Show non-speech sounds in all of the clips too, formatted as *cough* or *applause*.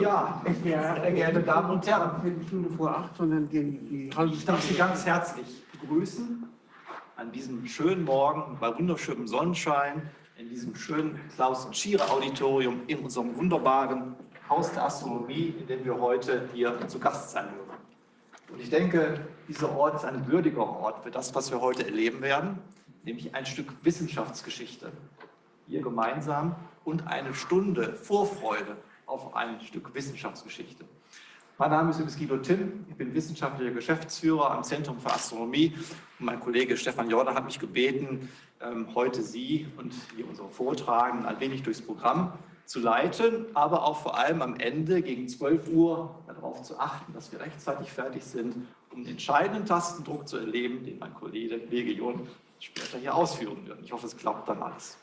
Ja, sehr geehrte Damen und Herren, Eine Stunde vor acht, sondern die, halbe ich darf. Sie ganz herzlich begrüßen an diesem schönen Morgen bei wunderschönem Sonnenschein in diesem schönen Klaus-Schiere-Auditorium in unserem wunderbaren Haus der Astronomie, in dem wir heute hier zu Gast sein dürfen. Und ich denke, dieser Ort ist ein würdiger Ort für das, was wir heute erleben werden, nämlich ein Stück Wissenschaftsgeschichte. Hier gemeinsam und eine Stunde Vorfreude auf ein Stück Wissenschaftsgeschichte. Mein Name ist übrigens Guido Timm, ich bin wissenschaftlicher Geschäftsführer am Zentrum für Astronomie und mein Kollege Stefan Jordan hat mich gebeten, ähm, heute Sie und hier unsere Vortragenden ein wenig durchs Programm zu leiten, aber auch vor allem am Ende gegen 12 Uhr darauf zu achten, dass wir rechtzeitig fertig sind, um den entscheidenden Tastendruck zu erleben, den mein Kollege Jon später hier ausführen wird. Ich hoffe, es klappt dann alles.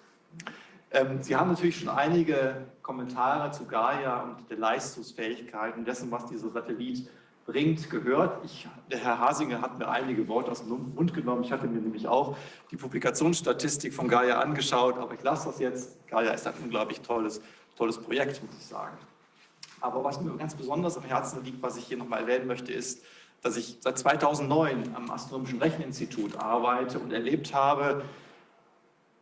Ähm, Sie haben natürlich schon einige Kommentare zu Gaia und der Leistungsfähigkeit und dessen, was dieser Satellit bringt, gehört. Ich, der Herr Hasinger hat mir einige Worte aus dem Mund genommen. Ich hatte mir nämlich auch die Publikationsstatistik von Gaia angeschaut, aber ich lasse das jetzt. Gaia ist ein unglaublich tolles, tolles Projekt, muss ich sagen. Aber was mir ganz besonders am Herzen liegt, was ich hier nochmal erwähnen möchte, ist, dass ich seit 2009 am Astronomischen Recheninstitut arbeite und erlebt habe,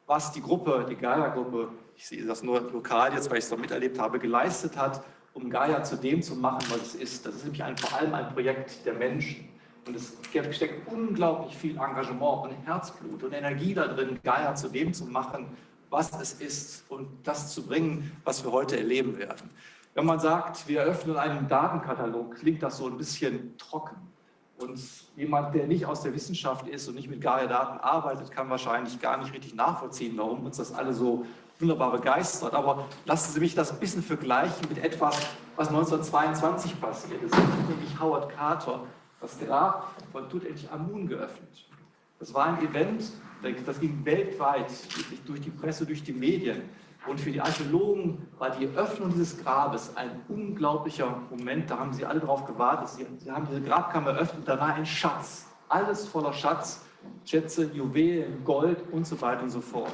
was die Gruppe, die Gaia-Gruppe, ich sehe das nur lokal jetzt, weil ich es dort miterlebt habe, geleistet hat, um Gaia zu dem zu machen, was es ist. Das ist nämlich ein, vor allem ein Projekt der Menschen. Und es steckt unglaublich viel Engagement und Herzblut und Energie da drin, Gaia zu dem zu machen, was es ist und das zu bringen, was wir heute erleben werden. Wenn man sagt, wir öffnen einen Datenkatalog, klingt das so ein bisschen trocken. Und jemand, der nicht aus der Wissenschaft ist und nicht mit Gaia-Daten arbeitet, kann wahrscheinlich gar nicht richtig nachvollziehen, warum uns das alle so wunderbar begeistert. Aber lassen Sie mich das ein bisschen vergleichen mit etwas, was 1922 passiert ist. Nämlich Howard Carter das Grab von Tutanchamun geöffnet. Das war ein Event, das ging weltweit durch die Presse, durch die Medien. Und für die Archäologen war die Öffnung dieses Grabes ein unglaublicher Moment. Da haben sie alle darauf gewartet. Sie, sie haben diese Grabkammer eröffnet. Da war ein Schatz. Alles voller Schatz. Schätze, Juwelen, Gold und so weiter und so fort.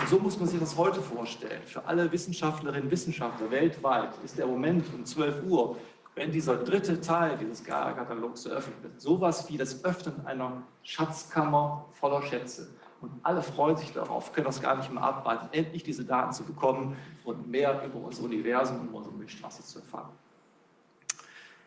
Und so muss man sich das heute vorstellen. Für alle Wissenschaftlerinnen und Wissenschaftler weltweit ist der Moment um 12 Uhr, wenn dieser dritte Teil dieses Gaia-Katalogs eröffnet wird, sowas wie das Öffnen einer Schatzkammer voller Schätze. Und alle freuen sich darauf, können das gar nicht mehr abwarten, endlich diese Daten zu bekommen und mehr über unser Universum und unsere Milchstraße zu erfahren.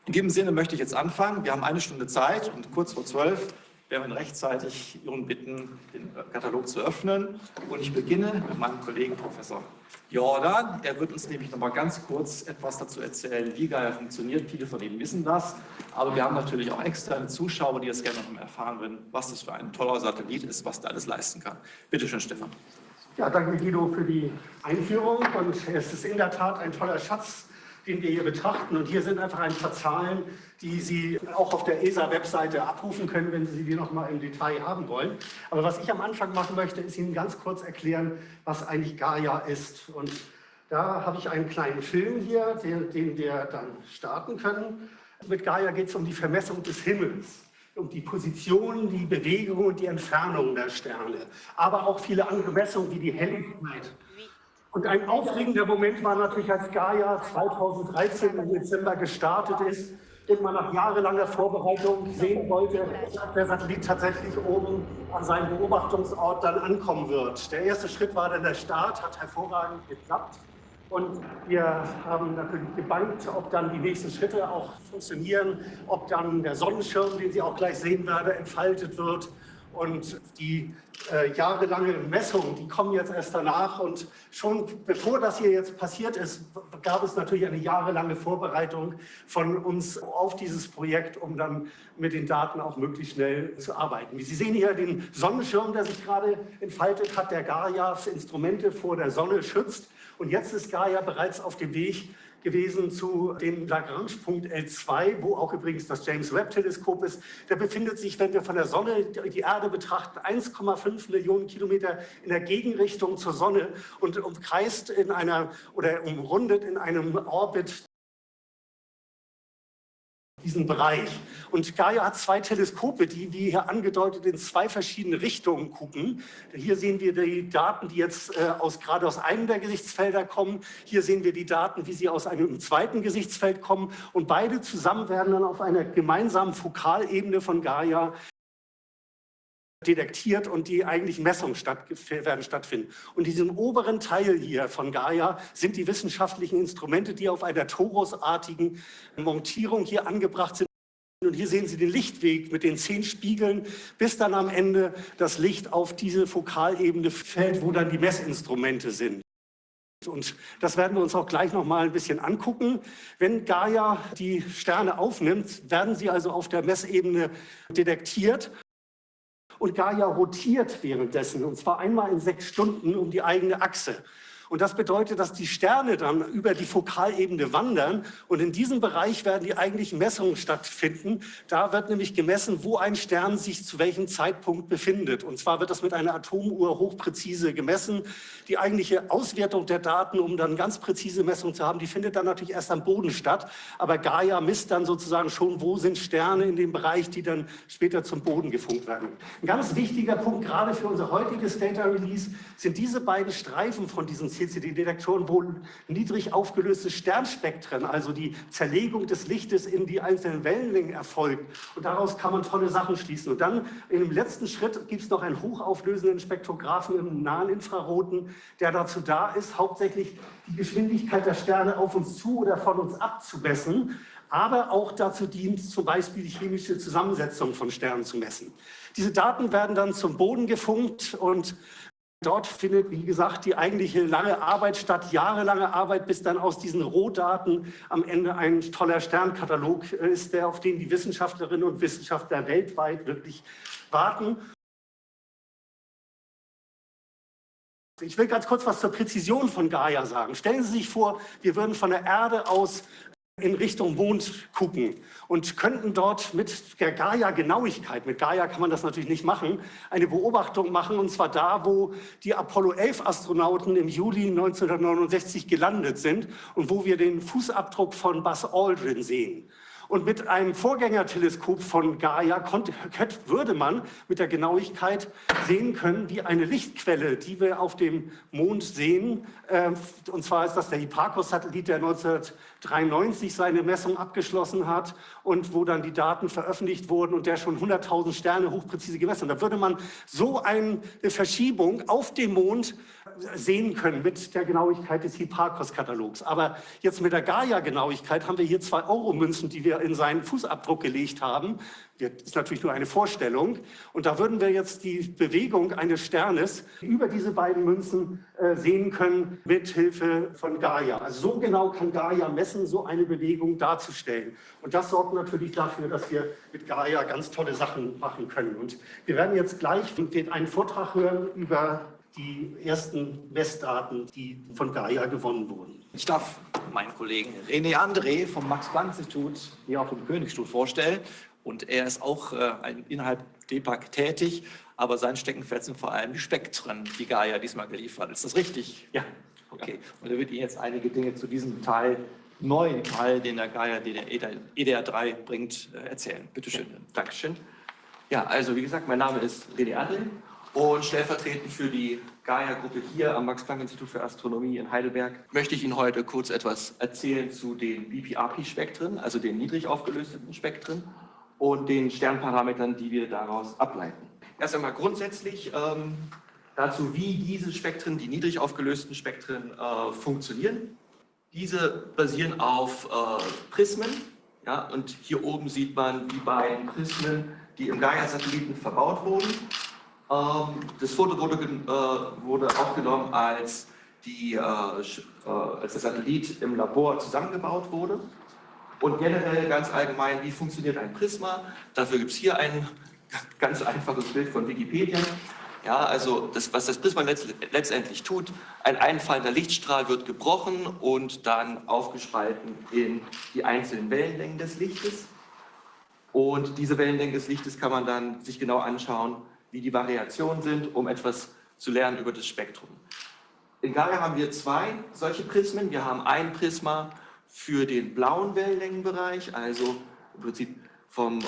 In diesem Sinne möchte ich jetzt anfangen. Wir haben eine Stunde Zeit und kurz vor zwölf werden wir rechtzeitig Ihren bitten, den Katalog zu öffnen. Und ich beginne mit meinem Kollegen Professor Jordan. Er wird uns nämlich noch mal ganz kurz etwas dazu erzählen, wie Gaia funktioniert. Viele von Ihnen wissen das, aber wir haben natürlich auch externe Zuschauer, die das gerne noch mal erfahren würden, was das für ein toller Satellit ist, was der alles leisten kann. Bitte schön, Stefan. Ja, danke Guido für die Einführung. Und es ist in der Tat ein toller Schatz, den wir hier betrachten. Und hier sind einfach ein paar Zahlen, die Sie auch auf der ESA-Webseite abrufen können, wenn Sie die noch mal im Detail haben wollen. Aber was ich am Anfang machen möchte, ist Ihnen ganz kurz erklären, was eigentlich Gaia ist. Und da habe ich einen kleinen Film hier, den, den wir dann starten können. Mit Gaia geht es um die Vermessung des Himmels um die Position, die Bewegung und die Entfernung der Sterne, aber auch viele andere Messungen wie die Helligkeit. Und ein aufregender Moment war natürlich, als Gaia 2013 im Dezember gestartet ist und man nach jahrelanger Vorbereitung sehen wollte, ob der Satellit tatsächlich oben an seinem Beobachtungsort dann ankommen wird. Der erste Schritt war dann der Start, hat hervorragend geklappt. Und wir haben natürlich gebankt, ob dann die nächsten Schritte auch funktionieren, ob dann der Sonnenschirm, den Sie auch gleich sehen werden, entfaltet wird. Und die äh, jahrelange Messungen, die kommen jetzt erst danach. Und schon bevor das hier jetzt passiert ist, gab es natürlich eine jahrelange Vorbereitung von uns auf dieses Projekt, um dann mit den Daten auch möglichst schnell zu arbeiten. Sie sehen hier den Sonnenschirm, der sich gerade entfaltet hat, der Gaias Instrumente vor der Sonne schützt. Und jetzt ist Gaia bereits auf dem Weg gewesen zu dem Lagrange-Punkt L2, wo auch übrigens das James Webb-Teleskop ist. Der befindet sich, wenn wir von der Sonne die Erde betrachten, 1,5 Millionen Kilometer in der Gegenrichtung zur Sonne und umkreist in einer oder umrundet in einem Orbit diesen Bereich. Und Gaia hat zwei Teleskope, die, wie hier angedeutet, in zwei verschiedene Richtungen gucken. Hier sehen wir die Daten, die jetzt äh, aus, gerade aus einem der Gesichtsfelder kommen. Hier sehen wir die Daten, wie sie aus einem zweiten Gesichtsfeld kommen. Und beide zusammen werden dann auf einer gemeinsamen Fokalebene von Gaia detektiert und die eigentlichen Messungen statt, werden stattfinden. Und in diesem oberen Teil hier von Gaia sind die wissenschaftlichen Instrumente, die auf einer torusartigen Montierung hier angebracht sind. Und hier sehen Sie den Lichtweg mit den zehn Spiegeln, bis dann am Ende das Licht auf diese Fokalebene fällt, wo dann die Messinstrumente sind. Und das werden wir uns auch gleich noch mal ein bisschen angucken. Wenn Gaia die Sterne aufnimmt, werden sie also auf der Messebene detektiert und Gaia rotiert währenddessen, und zwar einmal in sechs Stunden um die eigene Achse. Und das bedeutet, dass die Sterne dann über die Fokalebene wandern und in diesem Bereich werden die eigentlichen Messungen stattfinden. Da wird nämlich gemessen, wo ein Stern sich zu welchem Zeitpunkt befindet. Und zwar wird das mit einer Atomuhr hochpräzise gemessen. Die eigentliche Auswertung der Daten, um dann ganz präzise Messungen zu haben, die findet dann natürlich erst am Boden statt. Aber Gaia misst dann sozusagen schon, wo sind Sterne in dem Bereich, die dann später zum Boden gefunkt werden. Ein ganz wichtiger Punkt, gerade für unser heutiges Data Release, sind diese beiden Streifen von diesen CCD-Detektoren, wo niedrig aufgelöste Sternspektren, also die Zerlegung des Lichtes in die einzelnen Wellenlängen erfolgt. Und daraus kann man tolle Sachen schließen. Und dann im letzten Schritt gibt es noch einen hochauflösenden Spektrographen im nahen Infraroten, der dazu da ist, hauptsächlich die Geschwindigkeit der Sterne auf uns zu oder von uns abzumessen aber auch dazu dient, zum Beispiel die chemische Zusammensetzung von Sternen zu messen. Diese Daten werden dann zum Boden gefunkt und Dort findet, wie gesagt, die eigentliche lange Arbeit statt, jahrelange Arbeit, bis dann aus diesen Rohdaten am Ende ein toller Sternkatalog ist, der, auf den die Wissenschaftlerinnen und Wissenschaftler weltweit wirklich warten. Ich will ganz kurz was zur Präzision von Gaia sagen. Stellen Sie sich vor, wir würden von der Erde aus in Richtung Mond gucken und könnten dort mit der Gaia-Genauigkeit, mit Gaia kann man das natürlich nicht machen, eine Beobachtung machen, und zwar da, wo die Apollo-11-Astronauten im Juli 1969 gelandet sind und wo wir den Fußabdruck von Buzz Aldrin sehen. Und mit einem Vorgängerteleskop von Gaia konnte, würde man mit der Genauigkeit sehen können, wie eine Lichtquelle, die wir auf dem Mond sehen, äh, und zwar ist das der Hipparcos-Satellit, der 1993 seine Messung abgeschlossen hat und wo dann die Daten veröffentlicht wurden und der schon 100.000 Sterne hochpräzise gemessen hat. Da würde man so eine Verschiebung auf dem Mond sehen können mit der Genauigkeit des Hipparcos-Katalogs. Aber jetzt mit der Gaia-Genauigkeit haben wir hier zwei Euro-Münzen, die wir in seinen Fußabdruck gelegt haben. Das ist natürlich nur eine Vorstellung. Und da würden wir jetzt die Bewegung eines Sternes über diese beiden Münzen äh, sehen können mit Hilfe von Gaia. Also so genau kann Gaia messen, so eine Bewegung darzustellen. Und das sorgt natürlich dafür, dass wir mit Gaia ganz tolle Sachen machen können. Und wir werden jetzt gleich einen Vortrag hören über die ersten Messdaten, die von Gaia gewonnen wurden. Ich darf meinen Kollegen René André vom Max-Planck-Institut hier auf dem Königsstuhl vorstellen. Und er ist auch äh, innerhalb DEPAC tätig, aber sein Steckenpferd sind vor allem die Spektren, die Gaia diesmal geliefert. Ist das richtig? Ja. Okay. Und er wird Ihnen jetzt einige Dinge zu diesem Teil, neuen Teil, den der Gaia EDR3 bringt, äh, erzählen. Bitte schön. Dankeschön. Ja, also wie gesagt, mein Name ist René André und stellvertretend für die Gaia-Gruppe hier am Max-Planck-Institut für Astronomie in Heidelberg möchte ich Ihnen heute kurz etwas erzählen zu den BPRP-Spektren, also den niedrig aufgelösten Spektren und den Sternparametern, die wir daraus ableiten. Erst einmal grundsätzlich ähm, dazu, wie diese Spektren, die niedrig aufgelösten Spektren, äh, funktionieren. Diese basieren auf äh, Prismen. Ja, und hier oben sieht man die beiden Prismen, die im Gaia-Satelliten verbaut wurden. Ähm, das Foto wurde, äh, wurde aufgenommen, als, die, äh, äh, als der Satellit im Labor zusammengebaut wurde. Und generell ganz allgemein, wie funktioniert ein Prisma? Dafür gibt es hier ein ganz einfaches Bild von Wikipedia. Ja, also das, was das Prisma letztendlich tut, ein einfallender Lichtstrahl wird gebrochen und dann aufgespalten in die einzelnen Wellenlängen des Lichtes. Und diese Wellenlängen des Lichtes kann man dann sich genau anschauen, wie die Variationen sind, um etwas zu lernen über das Spektrum. In Gaia haben wir zwei solche Prismen. Wir haben ein Prisma für den blauen Wellenlängenbereich, also im Prinzip vom, äh,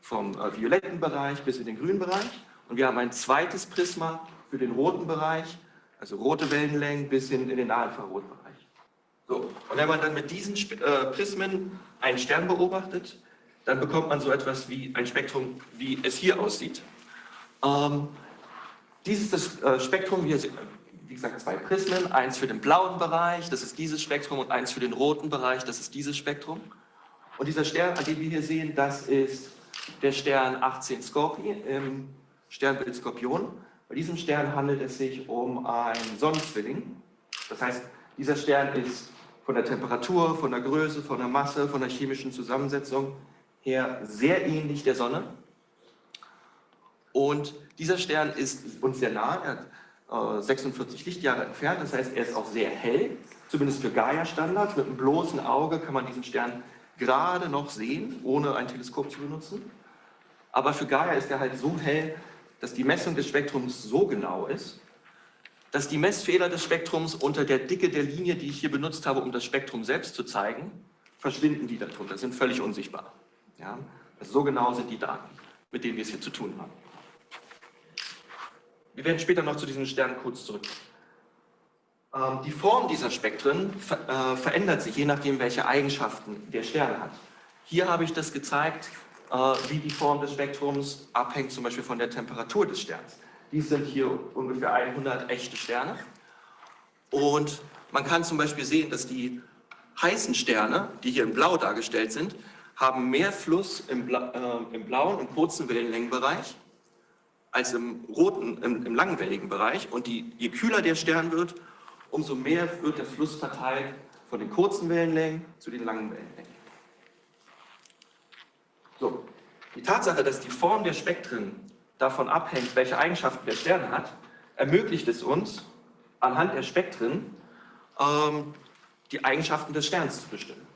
vom äh, violetten Bereich bis in den grünen Bereich. Und wir haben ein zweites Prisma für den roten Bereich, also rote Wellenlängen bis hin in den Nahinfrarotbereich. So, und wenn man dann mit diesen äh, Prismen einen Stern beobachtet, dann bekommt man so etwas wie ein Spektrum, wie es hier aussieht. Ähm, dieses das, äh, Spektrum, hier wie gesagt zwei Prismen, eins für den blauen Bereich, das ist dieses Spektrum, und eins für den roten Bereich, das ist dieses Spektrum. Und dieser Stern, den wir hier sehen, das ist der Stern 18 Scorpi im Sternbild Skorpion. Bei diesem Stern handelt es sich um einen Sonnenzwilling. Das heißt, dieser Stern ist von der Temperatur, von der Größe, von der Masse, von der chemischen Zusammensetzung her sehr ähnlich der Sonne. Und dieser Stern ist uns sehr nah, er hat 46 äh, Lichtjahre entfernt, das heißt, er ist auch sehr hell, zumindest für Gaia-Standards. Mit einem bloßen Auge kann man diesen Stern gerade noch sehen, ohne ein Teleskop zu benutzen. Aber für Gaia ist er halt so hell, dass die Messung des Spektrums so genau ist, dass die Messfehler des Spektrums unter der Dicke der Linie, die ich hier benutzt habe, um das Spektrum selbst zu zeigen, verschwinden die darunter, sind völlig unsichtbar. Ja? Also so genau sind die Daten, mit denen wir es hier zu tun haben. Wir werden später noch zu diesen Sternen kurz zurückkommen. Ähm, die Form dieser Spektren äh, verändert sich, je nachdem, welche Eigenschaften der Stern hat. Hier habe ich das gezeigt, äh, wie die Form des Spektrums abhängt, zum Beispiel von der Temperatur des Sterns. Dies sind hier ungefähr 100 echte Sterne. Und man kann zum Beispiel sehen, dass die heißen Sterne, die hier in Blau dargestellt sind, haben mehr Fluss im, Bla äh, im blauen und kurzen Wellenlängenbereich als im roten, im, im langwelligen Bereich. Und die, je kühler der Stern wird, umso mehr wird der Fluss verteilt von den kurzen Wellenlängen zu den langen Wellenlängen. So, die Tatsache, dass die Form der Spektren davon abhängt, welche Eigenschaften der Stern hat, ermöglicht es uns, anhand der Spektren ähm, die Eigenschaften des Sterns zu bestimmen.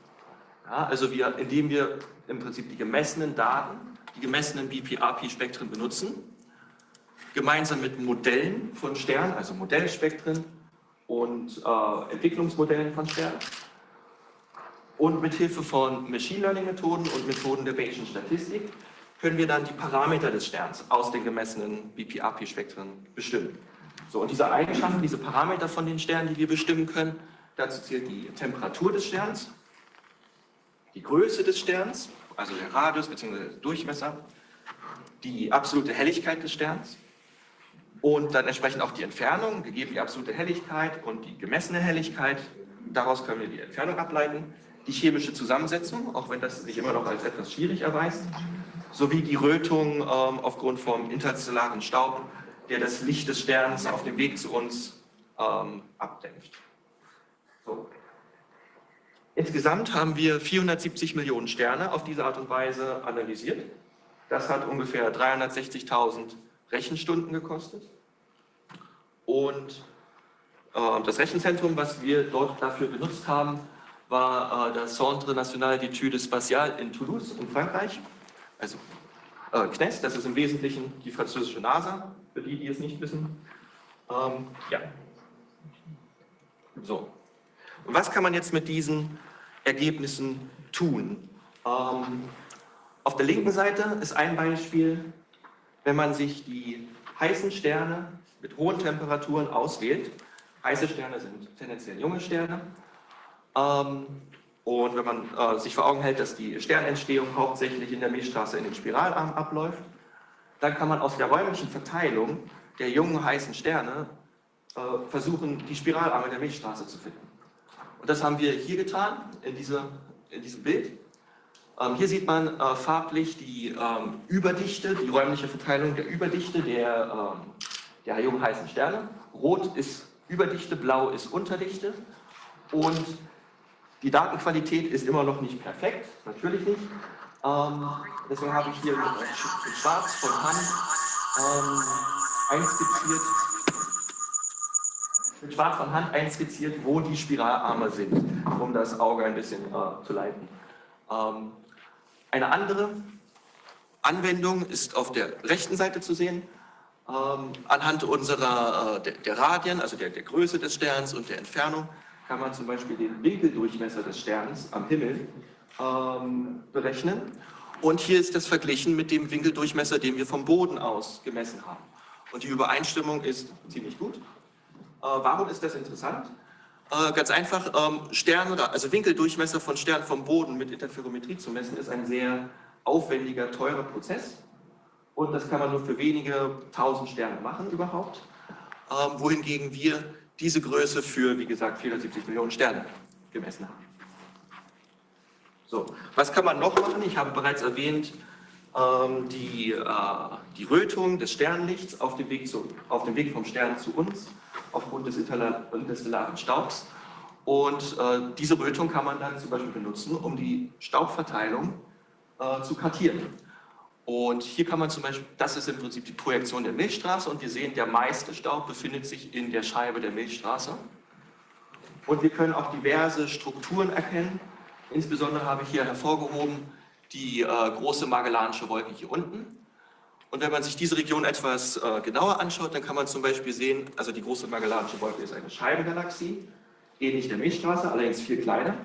Ja, also wir, indem wir im Prinzip die gemessenen Daten, die gemessenen BPRP-Spektren benutzen, gemeinsam mit Modellen von Sternen, also Modellspektren und äh, Entwicklungsmodellen von Sternen und mit Hilfe von Machine Learning Methoden und Methoden der Bayesian Statistik können wir dann die Parameter des Sterns aus den gemessenen BPRP-Spektren bestimmen. So, und diese Eigenschaften, diese Parameter von den Sternen, die wir bestimmen können, dazu zählt die Temperatur des Sterns, die Größe des Sterns, also der Radius bzw. Durchmesser, die absolute Helligkeit des Sterns und dann entsprechend auch die Entfernung, gegeben die absolute Helligkeit und die gemessene Helligkeit. Daraus können wir die Entfernung ableiten, die chemische Zusammensetzung, auch wenn das sich immer noch als etwas schwierig erweist, sowie die Rötung ähm, aufgrund vom interstellaren Staub, der das Licht des Sterns auf dem Weg zu uns ähm, abdämpft. So. Insgesamt haben wir 470 Millionen Sterne auf diese Art und Weise analysiert. Das hat ungefähr 360.000 Rechenstunden gekostet. Und äh, das Rechenzentrum, was wir dort dafür benutzt haben, war äh, das Centre National d'Études Spatiales in Toulouse in Frankreich. Also äh, CNES, das ist im Wesentlichen die französische NASA, für die, die es nicht wissen. Ähm, ja. So. Und was kann man jetzt mit diesen Ergebnissen tun? Ähm, auf der linken Seite ist ein Beispiel, wenn man sich die heißen Sterne mit hohen Temperaturen auswählt. Heiße Sterne sind tendenziell junge Sterne. Ähm, und wenn man äh, sich vor Augen hält, dass die Sternentstehung hauptsächlich in der Milchstraße in den Spiralarm abläuft, dann kann man aus der räumlichen Verteilung der jungen heißen Sterne äh, versuchen, die Spiralarme der Milchstraße zu finden. Und das haben wir hier getan, in, diese, in diesem Bild. Ähm, hier sieht man äh, farblich die ähm, Überdichte, die räumliche Verteilung der Überdichte der, ähm, der jungen heißen Sterne. Rot ist Überdichte, Blau ist Unterdichte. Und die Datenqualität ist immer noch nicht perfekt, natürlich nicht. Ähm, deswegen habe ich hier in Schwarz von Hand ähm, einskizziert, mit Schwarz von Hand einskizziert, wo die Spiralarme sind, um das Auge ein bisschen äh, zu leiten. Ähm, eine andere Anwendung ist auf der rechten Seite zu sehen. Ähm, anhand unserer, äh, der, der, Radien, also der, der, Größe des Sterns und der Entfernung, kann man zum Beispiel den Winkeldurchmesser des Sterns am Himmel ähm, berechnen. Und hier ist das verglichen mit dem Winkeldurchmesser, den wir vom Boden aus gemessen haben. Und die Übereinstimmung ist ziemlich gut. Äh, warum ist das interessant? Äh, ganz einfach, ähm, Sterne, also Winkeldurchmesser von Sternen vom Boden mit Interferometrie zu messen, ist ein sehr aufwendiger, teurer Prozess. Und das kann man nur für wenige tausend Sterne machen überhaupt. Ähm, wohingegen wir diese Größe für, wie gesagt, 470 Millionen Sterne gemessen haben. So, was kann man noch machen? Ich habe bereits erwähnt, ähm, die, äh, die Rötung des Sternlichts auf dem, Weg zu, auf dem Weg vom Stern zu uns aufgrund des interstellaren Staubs. Und äh, diese Rötung kann man dann zum Beispiel benutzen, um die Staubverteilung äh, zu kartieren. Und hier kann man zum Beispiel, das ist im Prinzip die Projektion der Milchstraße und wir sehen, der meiste Staub befindet sich in der Scheibe der Milchstraße. Und wir können auch diverse Strukturen erkennen. Insbesondere habe ich hier hervorgehoben die äh, große Magellanische Wolke hier unten. Und wenn man sich diese Region etwas äh, genauer anschaut, dann kann man zum Beispiel sehen, also die große Magellanische Wolke ist eine Scheibengalaxie, ähnlich der Milchstraße, allerdings viel kleiner.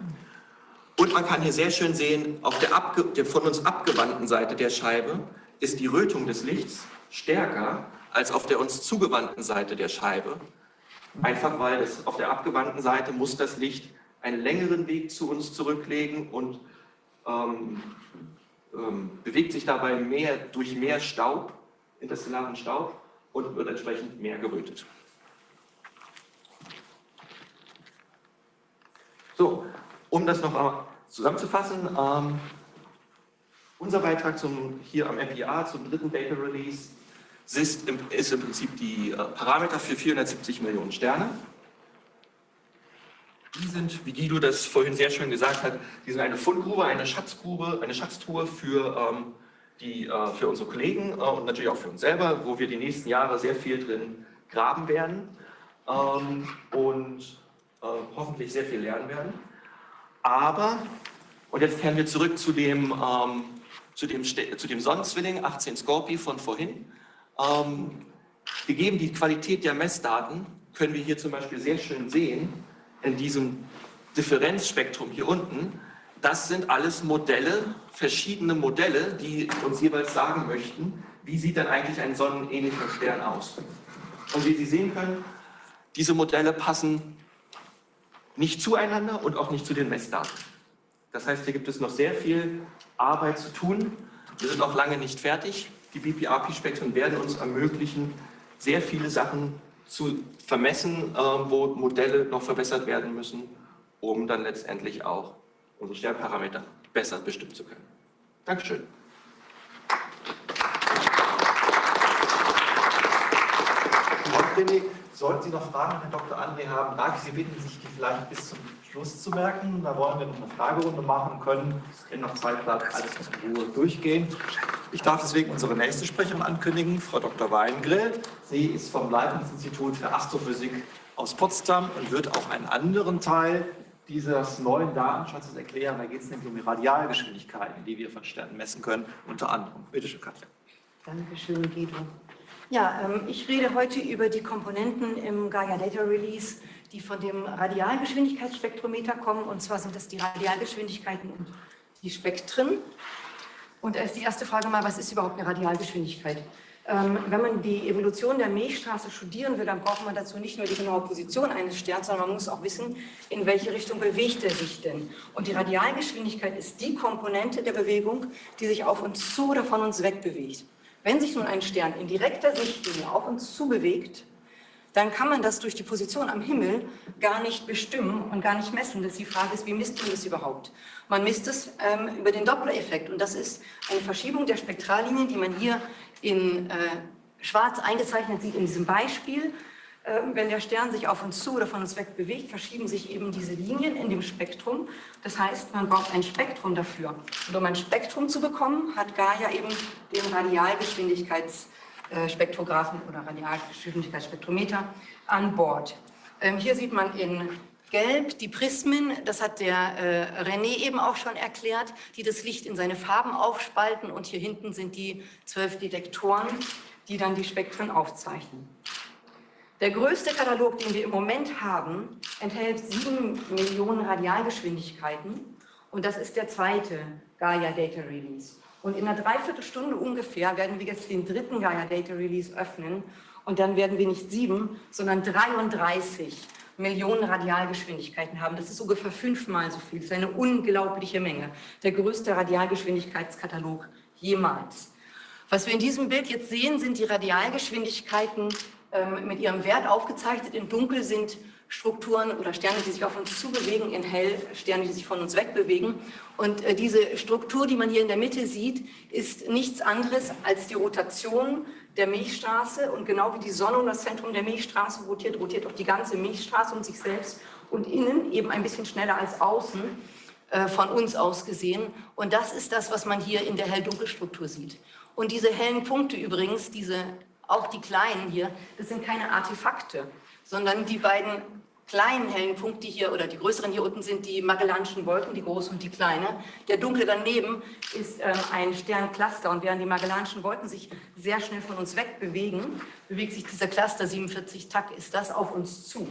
Und man kann hier sehr schön sehen, auf der, der, von uns abgewandten Seite der Scheibe ist die Rötung des Lichts stärker als auf der uns zugewandten Seite der Scheibe. Einfach weil es auf der abgewandten Seite muss das Licht einen längeren Weg zu uns zurücklegen und ähm, ähm, bewegt sich dabei mehr, durch mehr Staub, interstellaren Staub und wird entsprechend mehr gerötet. So, um das noch einmal zusammenzufassen, ähm, unser Beitrag zum, hier am MPA, zum dritten Data Release, ist im, ist im Prinzip die äh, Parameter für 470 Millionen Sterne. Die sind, wie Guido das vorhin sehr schön gesagt hat, die sind eine Fundgrube, eine Schatzgrube, eine Schatztruhe für, ähm, die, äh, für unsere Kollegen äh, und natürlich auch für uns selber, wo wir die nächsten Jahre sehr viel drin graben werden ähm, und äh, hoffentlich sehr viel lernen werden. Aber, und jetzt kehren wir zurück zu dem, ähm, zu dem, zu dem Sonnenzwilling 18 Scorpi von vorhin. Ähm, gegeben die Qualität der Messdaten, können wir hier zum Beispiel sehr schön sehen, in diesem Differenzspektrum hier unten, das sind alles Modelle, verschiedene Modelle, die uns jeweils sagen möchten, wie sieht denn eigentlich ein sonnenähnlicher Stern aus. Und wie Sie sehen können, diese Modelle passen nicht zueinander und auch nicht zu den Messdaten. Das heißt, hier gibt es noch sehr viel Arbeit zu tun. Wir sind auch lange nicht fertig. Die BPRP-Spektren werden uns ermöglichen, sehr viele Sachen zu vermessen, äh, wo Modelle noch verbessert werden müssen, um dann letztendlich auch unsere Sternparameter besser bestimmen zu können. Dankeschön. Sollten Sie noch Fragen an Herrn Dr. André haben, darf ich Sie bitten, sich vielleicht bis zum Schluss zu merken. Da wollen wir noch eine Fragerunde machen können, in noch Zeit bleibt, alles in Ruhe durchgehen. Ich darf deswegen unsere nächste Sprecherin ankündigen, Frau Dr. Weingrill. Sie ist vom Leibniz-Institut für Astrophysik aus Potsdam und wird auch einen anderen Teil dieses neuen Datenschatzes erklären. Da geht es nämlich um die Radialgeschwindigkeiten, die wir von Sternen messen können, unter anderem. Bitte schön, Katja. Dankeschön, Guido. Ja, ähm, ich rede heute über die Komponenten im Gaia Data Release, die von dem Radialgeschwindigkeitsspektrometer kommen. Und zwar sind das die Radialgeschwindigkeiten und die Spektren. Und da ist die erste Frage mal, was ist überhaupt eine Radialgeschwindigkeit? Ähm, wenn man die Evolution der Milchstraße studieren will, dann braucht man dazu nicht nur die genaue Position eines Sterns, sondern man muss auch wissen, in welche Richtung bewegt er sich denn. Und die Radialgeschwindigkeit ist die Komponente der Bewegung, die sich auf uns zu oder von uns weg bewegt. Wenn sich nun ein Stern in direkter Sichtlinie auf uns zubewegt, dann kann man das durch die Position am Himmel gar nicht bestimmen und gar nicht messen. Das die Frage ist, wie misst man das überhaupt? Man misst es ähm, über den Doppler-Effekt und das ist eine Verschiebung der Spektrallinien, die man hier in äh, schwarz eingezeichnet sieht in diesem Beispiel. Ähm, wenn der Stern sich auf uns zu oder von uns weg bewegt, verschieben sich eben diese Linien in dem Spektrum. Das heißt, man braucht ein Spektrum dafür. Und um ein Spektrum zu bekommen, hat Gaia eben den Radialgeschwindigkeitsspektrographen oder Radialgeschwindigkeitsspektrometer an Bord. Ähm, hier sieht man in Gelb die Prismen, das hat der äh, René eben auch schon erklärt, die das Licht in seine Farben aufspalten und hier hinten sind die zwölf Detektoren, die dann die Spektren aufzeichnen. Der größte Katalog, den wir im Moment haben, enthält sieben Millionen Radialgeschwindigkeiten Und das ist der zweite Gaia Data Release. Und in einer Dreiviertelstunde ungefähr werden wir jetzt den dritten Gaia Data Release öffnen. Und dann werden wir nicht sieben, sondern 33 Millionen Radialgeschwindigkeiten haben. Das ist ungefähr fünfmal so viel. Das ist eine unglaubliche Menge. Der größte Radialgeschwindigkeitskatalog jemals. Was wir in diesem Bild jetzt sehen, sind die Radialgeschwindigkeiten ähm, mit ihrem Wert aufgezeichnet. In Dunkel sind Strukturen oder Sterne, die sich auf uns zubewegen, in Hell Sterne, die sich von uns wegbewegen. Und äh, diese Struktur, die man hier in der Mitte sieht, ist nichts anderes als die Rotation der Milchstraße. Und genau wie die Sonne um das Zentrum der Milchstraße rotiert, rotiert auch die ganze Milchstraße um sich selbst und innen eben ein bisschen schneller als außen äh, von uns aus gesehen. Und das ist das, was man hier in der Hell-Dunkel-Struktur sieht. Und diese hellen Punkte übrigens, diese, auch die kleinen hier, das sind keine Artefakte, sondern die beiden kleinen hellen Punkte hier oder die größeren hier unten sind die Magellanischen Wolken, die große und die kleine. Der dunkle daneben ist ähm, ein Sterncluster und während die Magellanischen Wolken sich sehr schnell von uns wegbewegen, bewegt sich dieser Cluster 47 Tak, ist das auf uns zu.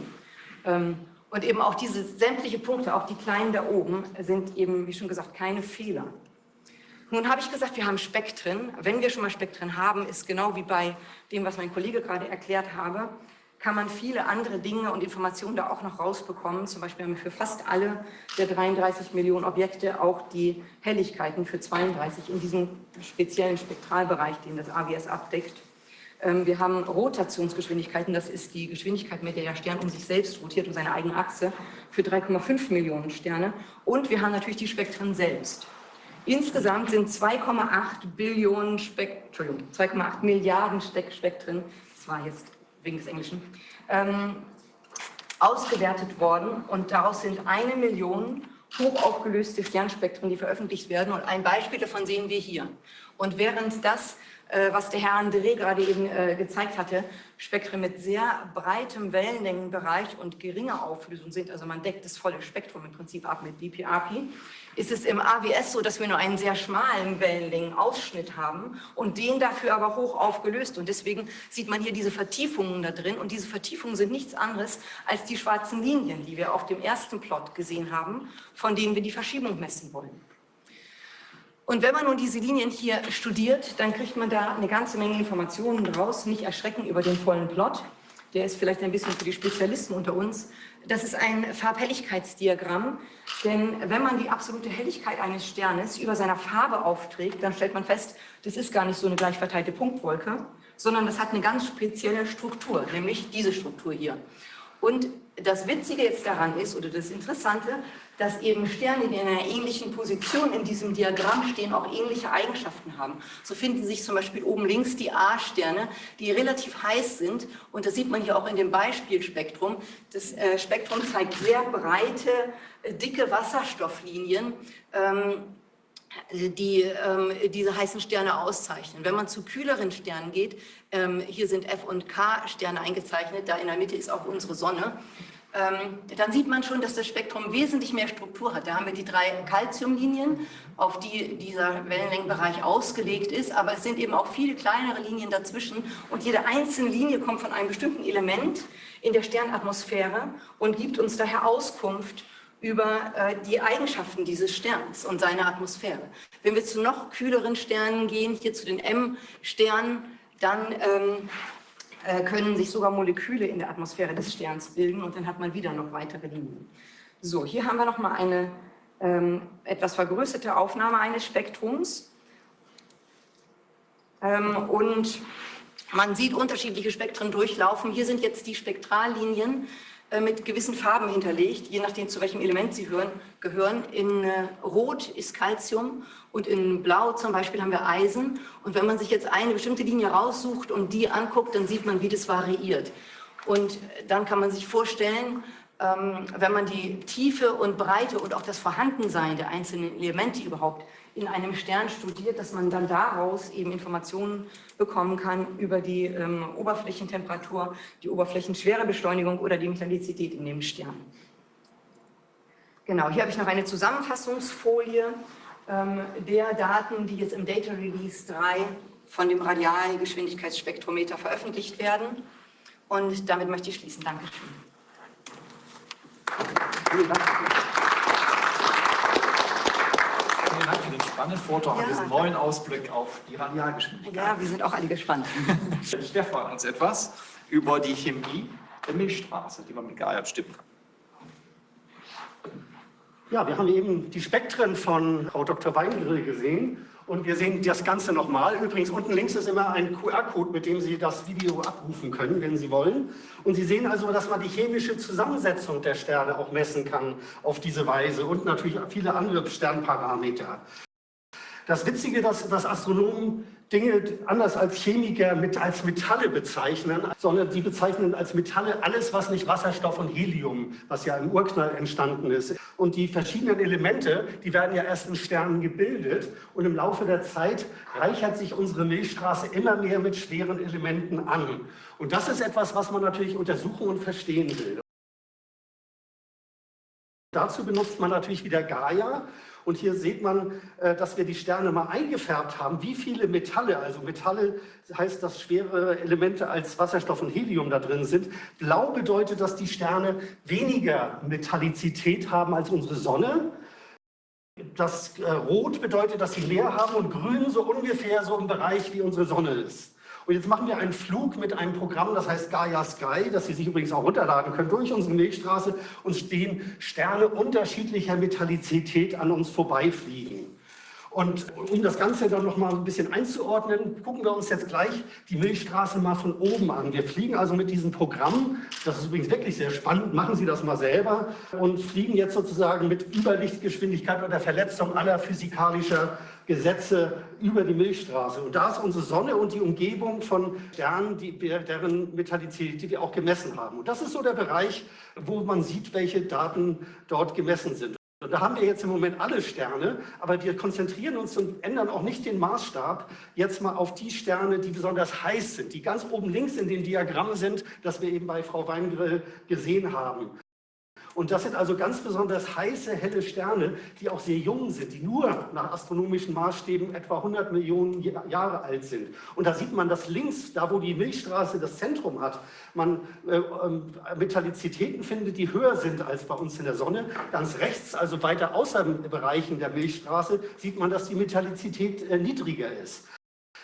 Ähm, und eben auch diese sämtliche Punkte, auch die kleinen da oben, sind eben, wie schon gesagt, keine Fehler. Nun habe ich gesagt, wir haben Spektren. Wenn wir schon mal Spektren haben, ist genau wie bei dem, was mein Kollege gerade erklärt habe, kann man viele andere Dinge und Informationen da auch noch rausbekommen. Zum Beispiel haben wir für fast alle der 33 Millionen Objekte auch die Helligkeiten für 32 in diesem speziellen Spektralbereich, den das AWS abdeckt. Ähm, wir haben Rotationsgeschwindigkeiten, das ist die Geschwindigkeit, mit der der Stern um sich selbst rotiert, um seine eigene Achse, für 3,5 Millionen Sterne. Und wir haben natürlich die Spektren selbst. Insgesamt sind 2,8 Billionen Spektren, 2,8 Milliarden Spektren, das war jetzt wegen des Englischen, ähm, ausgewertet worden und daraus sind eine Million hochaufgelöste Sternspektren, die veröffentlicht werden und ein Beispiel davon sehen wir hier. Und während das äh, was der Herr André gerade eben äh, gezeigt hatte, Spektren mit sehr breitem Wellenlängenbereich und geringer Auflösung sind, also man deckt das volle Spektrum im Prinzip ab mit BPRP, ist es im AWS so, dass wir nur einen sehr schmalen Wellenlängenausschnitt haben und den dafür aber hoch aufgelöst. Und deswegen sieht man hier diese Vertiefungen da drin. Und diese Vertiefungen sind nichts anderes als die schwarzen Linien, die wir auf dem ersten Plot gesehen haben, von denen wir die Verschiebung messen wollen. Und wenn man nun diese Linien hier studiert, dann kriegt man da eine ganze Menge Informationen draus. Nicht erschrecken über den vollen Plot. Der ist vielleicht ein bisschen für die Spezialisten unter uns. Das ist ein Farbhelligkeitsdiagramm, denn wenn man die absolute Helligkeit eines Sternes über seiner Farbe aufträgt, dann stellt man fest, das ist gar nicht so eine gleich verteilte Punktwolke, sondern das hat eine ganz spezielle Struktur, nämlich diese Struktur hier. Und das Witzige jetzt daran ist, oder das Interessante, dass eben Sterne, die in einer ähnlichen Position in diesem Diagramm stehen, auch ähnliche Eigenschaften haben. So finden sich zum Beispiel oben links die A-Sterne, die relativ heiß sind. Und das sieht man hier auch in dem Beispielspektrum. Das äh, Spektrum zeigt sehr breite, äh, dicke Wasserstofflinien. Ähm, die ähm, diese heißen Sterne auszeichnen. Wenn man zu kühleren Sternen geht, ähm, hier sind F- und K-Sterne eingezeichnet, da in der Mitte ist auch unsere Sonne, ähm, dann sieht man schon, dass das Spektrum wesentlich mehr Struktur hat. Da haben wir die drei Calciumlinien, auf die dieser Wellenlängenbereich ausgelegt ist, aber es sind eben auch viele kleinere Linien dazwischen und jede einzelne Linie kommt von einem bestimmten Element in der Sternatmosphäre und gibt uns daher Auskunft über äh, die Eigenschaften dieses Sterns und seiner Atmosphäre. Wenn wir zu noch kühleren Sternen gehen, hier zu den M-Sternen, dann ähm, äh, können sich sogar Moleküle in der Atmosphäre des Sterns bilden und dann hat man wieder noch weitere Linien. So, hier haben wir noch mal eine ähm, etwas vergrößerte Aufnahme eines Spektrums ähm, und man sieht unterschiedliche Spektren durchlaufen. Hier sind jetzt die Spektrallinien mit gewissen Farben hinterlegt, je nachdem zu welchem Element sie hören, gehören. In äh, Rot ist Calcium und in Blau zum Beispiel haben wir Eisen. Und wenn man sich jetzt eine bestimmte Linie raussucht und die anguckt, dann sieht man, wie das variiert. Und dann kann man sich vorstellen, ähm, wenn man die Tiefe und Breite und auch das Vorhandensein der einzelnen Elemente überhaupt in einem Stern studiert, dass man dann daraus eben Informationen bekommen kann über die ähm, Oberflächentemperatur, die Oberflächenschwerebeschleunigung oder die Metallizität in dem Stern. Genau, hier habe ich noch eine Zusammenfassungsfolie ähm, der Daten, die jetzt im Data Release 3 von dem Radialgeschwindigkeitsspektrometer veröffentlicht werden. Und damit möchte ich schließen. Dankeschön. Vielen Dank. Spannenden Vortrag Ja. und diesen neuen Ausblick auf die Radialgeschwindigkeit. Ja, wir sind auch alle gespannt. *laughs* Stefan uns etwas über die Chemie der Milchstraße, die man mit Gaia bestimmen kann. Ja, wir haben eben die Spektren von Frau Dr. Weingrill gesehen und wir sehen das Ganze nochmal. Übrigens, unten links ist immer ein QR-Code, mit dem Sie das Video abrufen können, wenn Sie wollen. Und Sie sehen also, dass man die chemische Zusammensetzung der Sterne auch messen kann auf diese Weise und natürlich viele andere Sternparameter. Das Witzige, dass, dass Astronomen Dinge anders als Chemiker mit, als Metalle bezeichnen, sondern sie bezeichnen als Metalle alles, was nicht Wasserstoff und Helium, was ja im Urknall entstanden ist. Und die verschiedenen Elemente, die werden ja erst in Sternen gebildet und im Laufe der Zeit reichert sich unsere Milchstraße immer mehr mit schweren Elementen an. Und das ist etwas, was man natürlich untersuchen und verstehen will. Dazu benutzt man natürlich wieder Gaia. Und hier sieht man, äh, dass wir die Sterne mal eingefärbt haben. Wie viele Metalle, also Metalle heißt, dass schwere Elemente als Wasserstoff und Helium da drin sind. Blau bedeutet, dass die Sterne weniger Metallizität haben als unsere Sonne. Das äh, Rot bedeutet, dass sie mehr haben und Grün so ungefähr so im Bereich wie unsere Sonne ist. Und jetzt machen wir einen Flug mit einem Programm, das heißt Gaia Sky, das Sie sich übrigens auch runterladen können, durch unsere Milchstraße und stehen Sterne unterschiedlicher Metallizität an uns vorbeifliegen. Und um das Ganze dann noch mal ein bisschen einzuordnen, gucken wir uns jetzt gleich die Milchstraße mal von oben an. Wir fliegen also mit diesem Programm, das ist übrigens wirklich sehr spannend, machen Sie das mal selber, und fliegen jetzt sozusagen mit Überlichtgeschwindigkeit oder Verletzung aller physikalischer Gesetze über die Milchstraße. Und da ist unsere Sonne und die Umgebung von Sternen, die, deren Metallizität, die wir auch gemessen haben. Und das ist so der Bereich, wo man sieht, welche Daten dort gemessen sind. Und da haben wir jetzt im Moment alle Sterne, aber wir konzentrieren uns und ändern auch nicht den Maßstab jetzt mal auf die Sterne, die besonders heiß sind, die ganz oben links in den Diagrammen sind, das wir eben bei Frau Weingrill gesehen haben. Und das sind also ganz besonders heiße, helle Sterne, die auch sehr jung sind, die nur nach astronomischen Maßstäben etwa 100 Millionen Jahre alt sind. Und da sieht man, dass links, da wo die Milchstraße das Zentrum hat, man äh, äh, Metallizitäten findet, die höher sind als bei uns in der Sonne. Ganz rechts, also weiter außer Bereichen der Milchstraße, sieht man, dass die Metallizität äh, niedriger ist.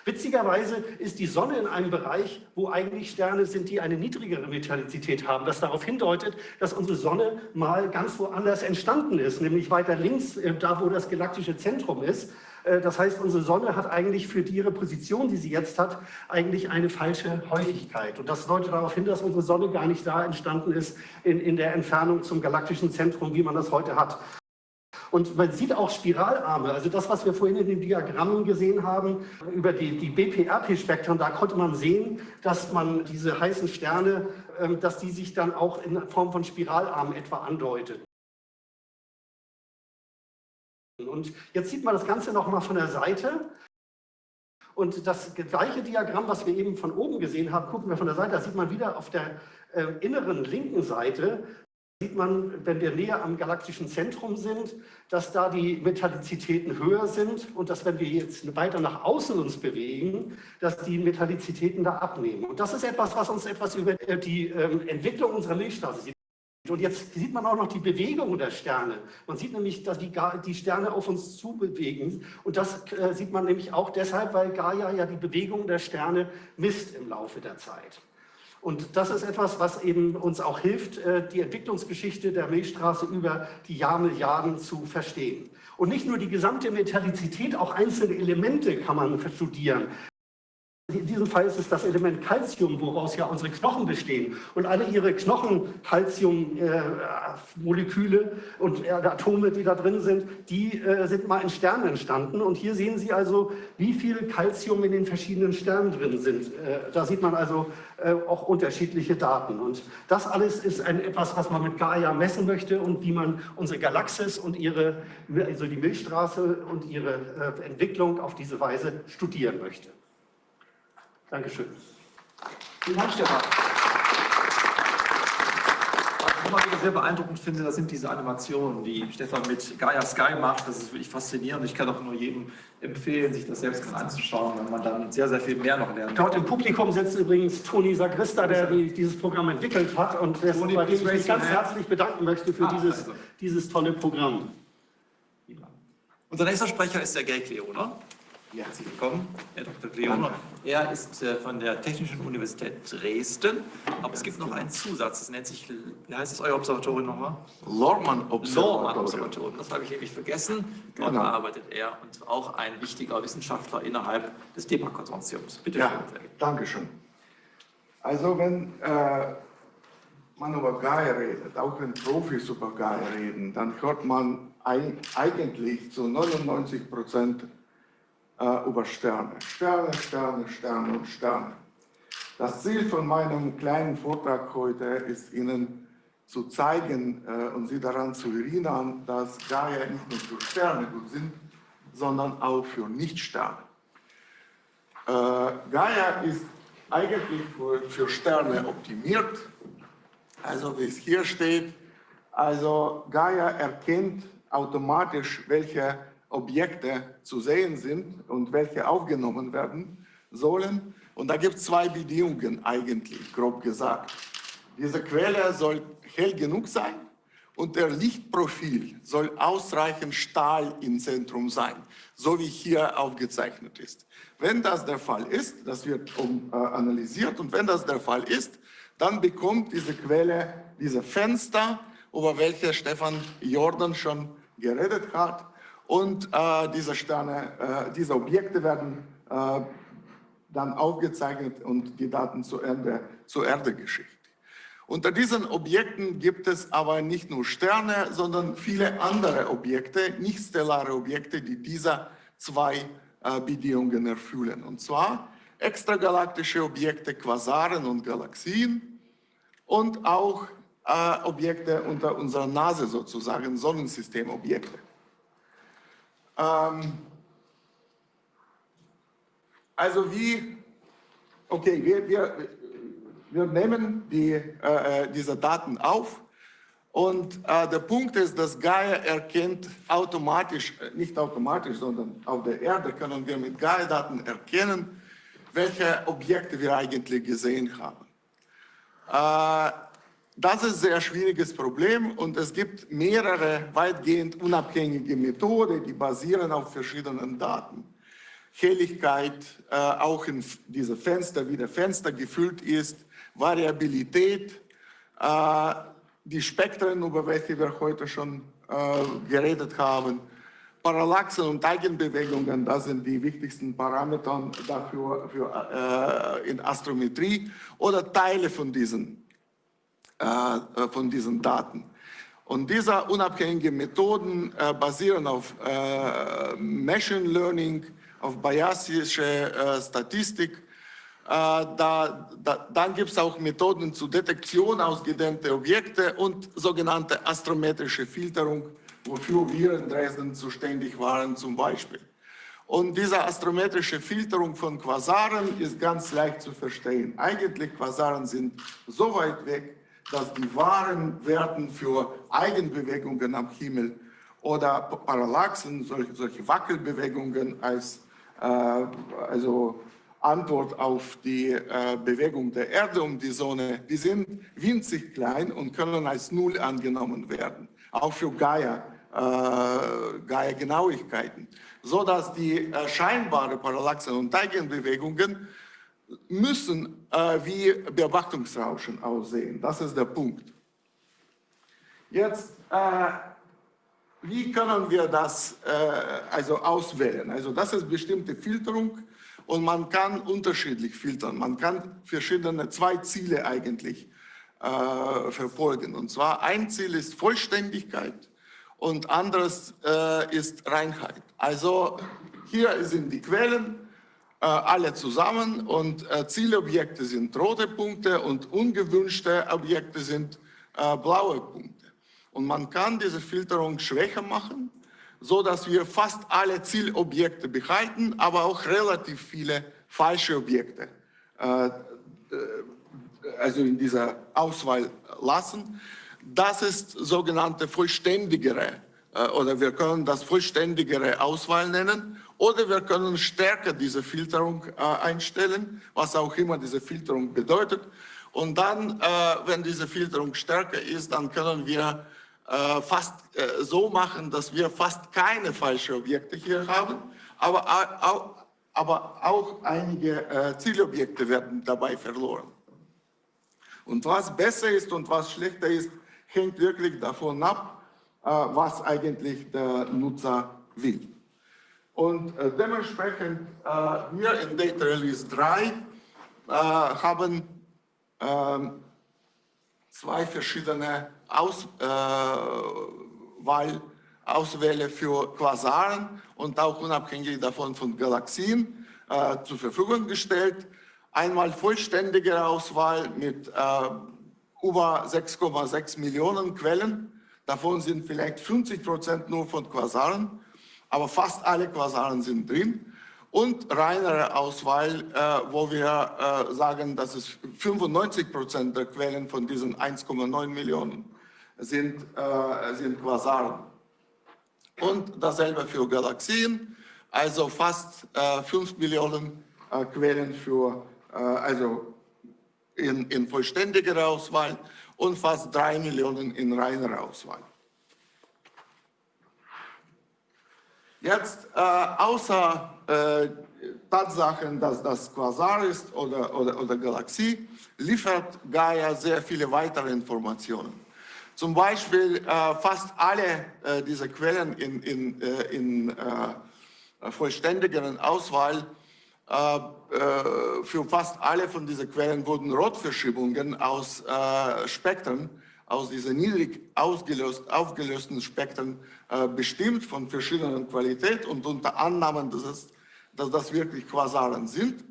Witzigerweise ist die Sonne in einem Bereich, wo eigentlich Sterne sind, die eine niedrigere Metallizität haben, was darauf hindeutet, dass unsere Sonne mal ganz woanders entstanden ist, nämlich weiter links, äh, da wo das galaktische Zentrum ist. Äh, Das heißt, unsere Sonne hat eigentlich für ihre Position, die sie jetzt hat, eigentlich eine falsche Häufigkeit. Und das deutet darauf hin, dass unsere Sonne gar nicht da entstanden ist in, in der Entfernung zum galaktischen Zentrum, wie man das heute hat. Und man sieht auch Spiralarme, also das, was wir vorhin in den Diagrammen gesehen haben, über die, die BPRP-Spektren, da konnte man sehen, dass man diese heißen Sterne, ähm, dass die sich dann auch in Form von Spiralarmen etwa andeutet. Und jetzt sieht man das Ganze nochmal von der Seite. Und das gleiche Diagramm, was wir eben von oben gesehen haben, gucken wir von der Seite, da sieht man wieder auf der äh, inneren linken Seite, sieht man, wenn wir näher am galaktischen Zentrum sind, dass da die Metallizitäten höher sind und dass, wenn wir jetzt weiter nach außen uns bewegen, dass die Metallizitäten da abnehmen. Und das ist etwas, was uns etwas über äh, die ähm, Entwicklung unserer Milchstraße sieht. Und jetzt sieht man auch noch die Bewegung der Sterne. Man sieht nämlich, dass die, die Sterne auf uns zubewegen. Und das äh, sieht man nämlich auch deshalb, weil Gaia ja die Bewegung der Sterne misst im Laufe der Zeit. Und das ist etwas, was eben uns auch hilft, äh, die Entwicklungsgeschichte der Milchstraße über die Jahrmilliarden zu verstehen. Und nicht nur die gesamte Metallizität, auch einzelne Elemente kann man studieren. In diesem Fall ist es das Element Calcium, woraus ja unsere Knochen bestehen. Und alle ihre Knochen-Calcium-Moleküle und äh, Atome, die da drin sind, die äh, sind mal in Sternen entstanden. Und hier sehen Sie also, wie viel Calcium in den verschiedenen Sternen drin sind. Äh, da sieht man also äh, auch unterschiedliche Daten. Und das alles ist ein, etwas, was man mit Gaia messen möchte und wie man unsere Galaxis und ihre, also die Milchstraße und ihre äh, Entwicklung auf diese Weise studieren möchte. Dankeschön. Vielen Dank, Stefan. Was ich immer wieder sehr beeindruckend finde, das sind diese Animationen, die Stefan mit Gaia Sky macht. Das ist wirklich faszinierend. Ich kann auch nur jedem empfehlen, sich das selbst mal anzuschauen, wenn man dann sehr, sehr viel mehr noch lernt. Dort im Publikum sitzt übrigens Toni Sagrista, der die, dieses Programm entwickelt hat und dessen, bei dem ich mich ganz herzlich bedanken möchte für Ah, dieses, also. dieses tolle Programm. Unser nächster Sprecher ist der Gerd Herzlich willkommen, Herr Dr. Kleoner. Er ist äh, von der Technischen Universität Dresden, aber es gibt noch einen Zusatz, das nennt sich, wie heißt es euer Observatorium nochmal? Lormann Lormann Observatorium, das habe ich nämlich vergessen. Dort Genau. arbeitet er und auch ein wichtiger Wissenschaftler innerhalb des DEPA-Konsortiums. Bitte Ja, schön. Danke schön. Also wenn äh, man über Gaia redet, auch wenn Profis über Gaia reden, dann hört man ein, eigentlich zu 99 Prozent äh, über Sterne. Sterne, Sterne, Sterne und Sterne. Das Ziel von meinem kleinen Vortrag heute ist Ihnen zu zeigen äh, und Sie daran zu erinnern, dass Gaia nicht nur für Sterne gut sind, sondern auch für Nichtsterne. Äh, Gaia ist eigentlich für, für Sterne optimiert. Also wie es hier steht, also Gaia erkennt automatisch, welche Objekte zu sehen sind und welche aufgenommen werden sollen. Und da gibt es zwei Bedingungen eigentlich, grob gesagt. Diese Quelle soll hell genug sein und der Lichtprofil soll ausreichend Stahl im Zentrum sein, so wie hier aufgezeichnet ist. Wenn das der Fall ist, das wird äh, analysiert und wenn das der Fall ist, dann bekommt diese Quelle diese Fenster, über welche Stefan Jordan schon geredet hat und äh, diese Sterne, äh, diese Objekte werden äh, dann aufgezeichnet und die Daten zur Erde, zur Erde geschickt. Unter diesen Objekten gibt es aber nicht nur Sterne, sondern viele andere Objekte, nicht stellare Objekte, die diese zwei äh, Bedingungen erfüllen. Und zwar extragalaktische Objekte, Quasaren und Galaxien und auch äh, Objekte unter unserer Nase sozusagen, Sonnensystemobjekte. Ähm, also wie, okay, wir, wir, wir nehmen die, äh, diese Daten auf und äh, der Punkt ist, dass Gaia erkennt automatisch, äh, nicht automatisch, sondern auf der Erde können wir mit Gaia-Daten erkennen, welche Objekte wir eigentlich gesehen haben. Äh, das ist ein sehr schwieriges Problem und es gibt mehrere weitgehend unabhängige Methoden, die basieren auf verschiedenen Daten. Helligkeit, äh, auch in diese Fenster, wie der Fenster gefüllt ist, Variabilität, äh, die Spektren, über welche wir heute schon äh, geredet haben, Parallaxen und Eigenbewegungen, das sind die wichtigsten Parameter dafür für, äh, in Astrometrie oder Teile von diesen äh, von diesen Daten. Und diese unabhängigen Methoden äh, basieren auf äh, Machine Learning, auf Bayesische äh, Statistik. Äh, da, da, dann gibt es auch Methoden zur Detektion ausgedehnter Objekte und sogenannte astrometrische Filterung, wofür wir in Dresden zuständig waren zum Beispiel. Und diese astrometrische Filterung von Quasaren ist ganz leicht zu verstehen. Eigentlich Quasaren sind so weit weg, dass die wahren Werten für Eigenbewegungen am Himmel oder Parallaxen, solche, solche Wackelbewegungen als äh, also Antwort auf die äh, Bewegung der Erde um die Sonne, die sind winzig klein und können als Null angenommen werden, auch für Gaia, äh, Gaia-Genauigkeiten, sodass die äh, scheinbare Parallaxen und Eigenbewegungen müssen äh, wie Beobachtungsrauschen aussehen. Das ist der Punkt. Jetzt, äh, wie können wir das äh, also auswählen? Also das ist bestimmte Filterung und man kann unterschiedlich filtern. Man kann verschiedene, zwei Ziele eigentlich äh, verfolgen. Und zwar ein Ziel ist Vollständigkeit und anderes äh, ist Reinheit. Also hier sind die Quellen, alle zusammen und äh, Zielobjekte sind rote Punkte und ungewünschte Objekte sind äh, blaue Punkte. Und man kann diese Filterung schwächer machen, so dass wir fast alle Zielobjekte behalten, aber auch relativ viele falsche Objekte äh, äh, also in dieser Auswahl lassen. Das ist sogenannte vollständigere äh, oder wir können das vollständigere Auswahl nennen oder wir können stärker diese Filterung äh, einstellen, was auch immer diese Filterung bedeutet. Und dann, äh, wenn diese Filterung stärker ist, dann können wir äh, fast äh, so machen, dass wir fast keine falschen Objekte hier haben, aber auch, aber auch einige äh, Zielobjekte werden dabei verloren. Und was besser ist und was schlechter ist, hängt wirklich davon ab, äh, was eigentlich der Nutzer will. Und äh, dementsprechend, äh, wir in Data Release 3 haben ähm, zwei verschiedene Auswahl, Auswähle für Quasaren und auch unabhängig davon von Galaxien zur Verfügung gestellt. Einmal vollständige Auswahl mit über 6,6 Millionen Quellen. Davon sind vielleicht 50 Prozent nur von Quasaren, aber fast alle Quasaren sind drin. Und reinere Auswahl, äh, wo wir äh, sagen, dass es 95 Prozent der Quellen von diesen 1,9 Millionen sind, äh, sind Quasaren. Und dasselbe für Galaxien, also fast 5 äh, Millionen äh, Quellen für, äh, also in, in vollständiger Auswahl und fast drei Millionen in reiner Auswahl. Jetzt, äh, außer äh, Tatsachen, dass das Quasar ist oder, oder, oder Galaxie, liefert Gaia sehr viele weitere Informationen. Zum Beispiel äh, fast alle äh, diese Quellen in, in, äh, in äh, vollständigeren Auswahl äh, für fast alle von diesen Quellen wurden Rotverschiebungen aus äh, Spektren, aus diesen niedrig ausgelöst, aufgelösten Spektren bestimmt von verschiedenen Qualität und unter Annahmen, dass, es, dass das wirklich Quasaren sind.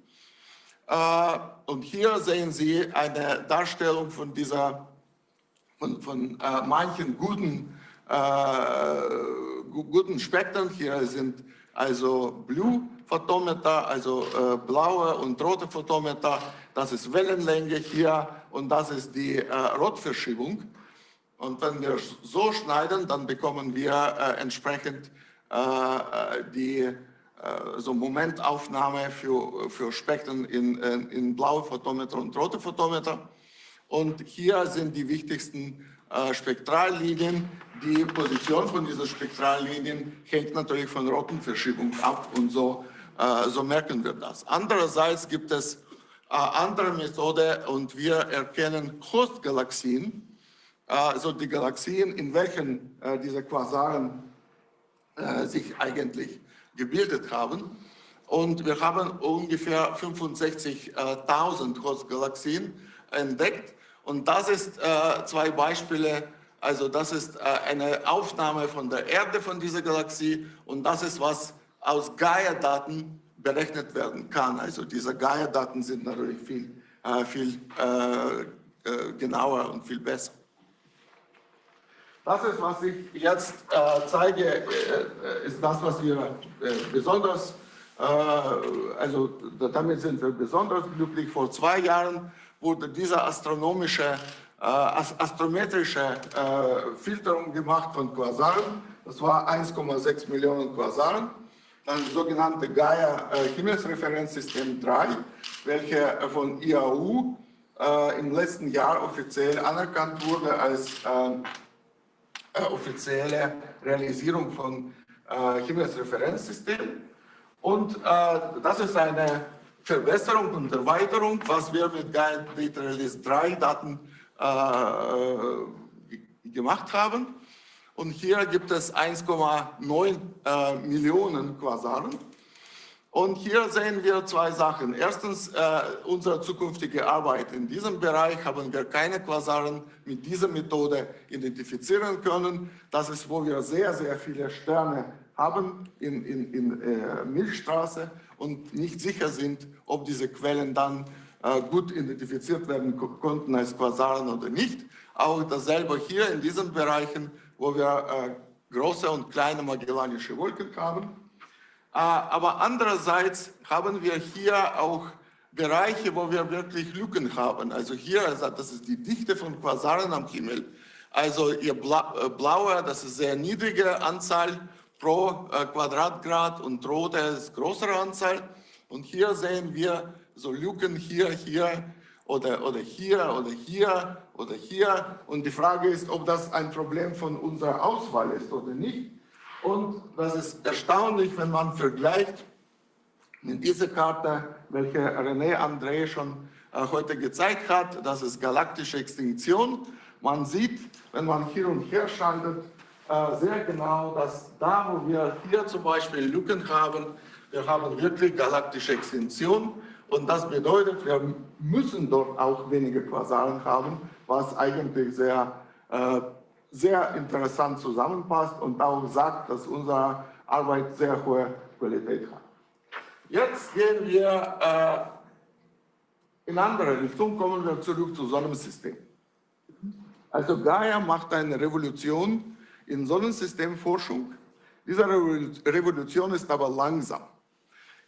Und hier sehen Sie eine Darstellung von dieser, von, von manchen guten, guten Spektren. Hier sind also Blue Photometer, also äh, blaue und rote Photometer, das ist Wellenlänge hier und das ist die äh, Rotverschiebung. Und wenn wir so schneiden, dann bekommen wir äh, entsprechend äh, äh, die äh, so Momentaufnahme für, für Spektren in, in, in blaue Photometer und rote Photometer. Und hier sind die wichtigsten Spektrallinien. Die Position von diesen Spektrallinien hängt natürlich von Rotenverschiebung ab und so äh, so merken wir das. Andererseits gibt es äh, andere Methode und wir erkennen Host-Galaxien, also die Galaxien, in welchen diese Quasaren sich eigentlich gebildet haben. Und wir haben ungefähr 65.000 Host-Galaxien entdeckt. Und das ist äh, zwei Beispiele, also das ist äh, eine Aufnahme von der Erde von dieser Galaxie und das ist, was aus Gaia-Daten berechnet werden kann. Also diese Gaia-Daten sind natürlich viel, äh, viel äh, genauer und viel besser. Das ist, was ich jetzt zeige, ist das, was wir besonders, also damit sind wir besonders glücklich. Vor zwei Jahren wurde diese astronomische, astrometrische Filterung gemacht von Quasaren. Das war 1,6 Millionen Quasaren das sogenannte Gaia-Himmelsreferenzsystem 3, welche von IAU äh, im letzten Jahr offiziell anerkannt wurde als äh, äh, offizielle Realisierung von äh, Himmelsreferenzsystem. Und äh, das ist eine Verbesserung und Erweiterung, was wir mit Gaia Data Release 3 Daten äh, gemacht haben. Und hier gibt es 1,9 äh, Millionen Quasaren. Und hier sehen wir zwei Sachen. Erstens, äh, unsere zukünftige Arbeit in diesem Bereich haben wir keine Quasaren mit dieser Methode identifizieren können. Das ist, wo wir sehr, sehr viele Sterne haben in, in, in äh, Milchstraße und nicht sicher sind, ob diese Quellen dann gut identifiziert werden konnten als Quasaren oder nicht. Auch dasselbe hier in diesen Bereichen wo wir äh, große und kleine Magellanische Wolken haben. Äh, aber andererseits haben wir hier auch Bereiche, wo wir wirklich Lücken haben. Also hier, das ist die Dichte von Quasaren am Himmel. Also ihr Bla äh, blaue, das ist sehr niedrige Anzahl pro äh, Quadratgrad und rote ist größere Anzahl. Und hier sehen wir so Lücken hier, hier oder, oder hier oder hier oder hier. Und die Frage ist, ob das ein Problem von unserer Auswahl ist oder nicht. Und das ist erstaunlich, wenn man vergleicht mit dieser Karte, welche René André schon äh, heute gezeigt hat, das ist galaktische Extinktion. Man sieht, wenn man hier und her schaltet, äh, sehr genau, dass da, wo wir hier zum Beispiel Lücken haben, wir haben wirklich galaktische Extinktion und das bedeutet, wir müssen dort auch wenige Quasaren haben, was eigentlich sehr, äh, sehr interessant zusammenpasst und auch sagt, dass unsere Arbeit sehr hohe Qualität hat. Jetzt gehen wir äh, in andere Richtung, kommen wir zurück zu Sonnensystem. Also Gaia macht eine Revolution in Sonnensystemforschung. Diese Revolution ist aber langsam.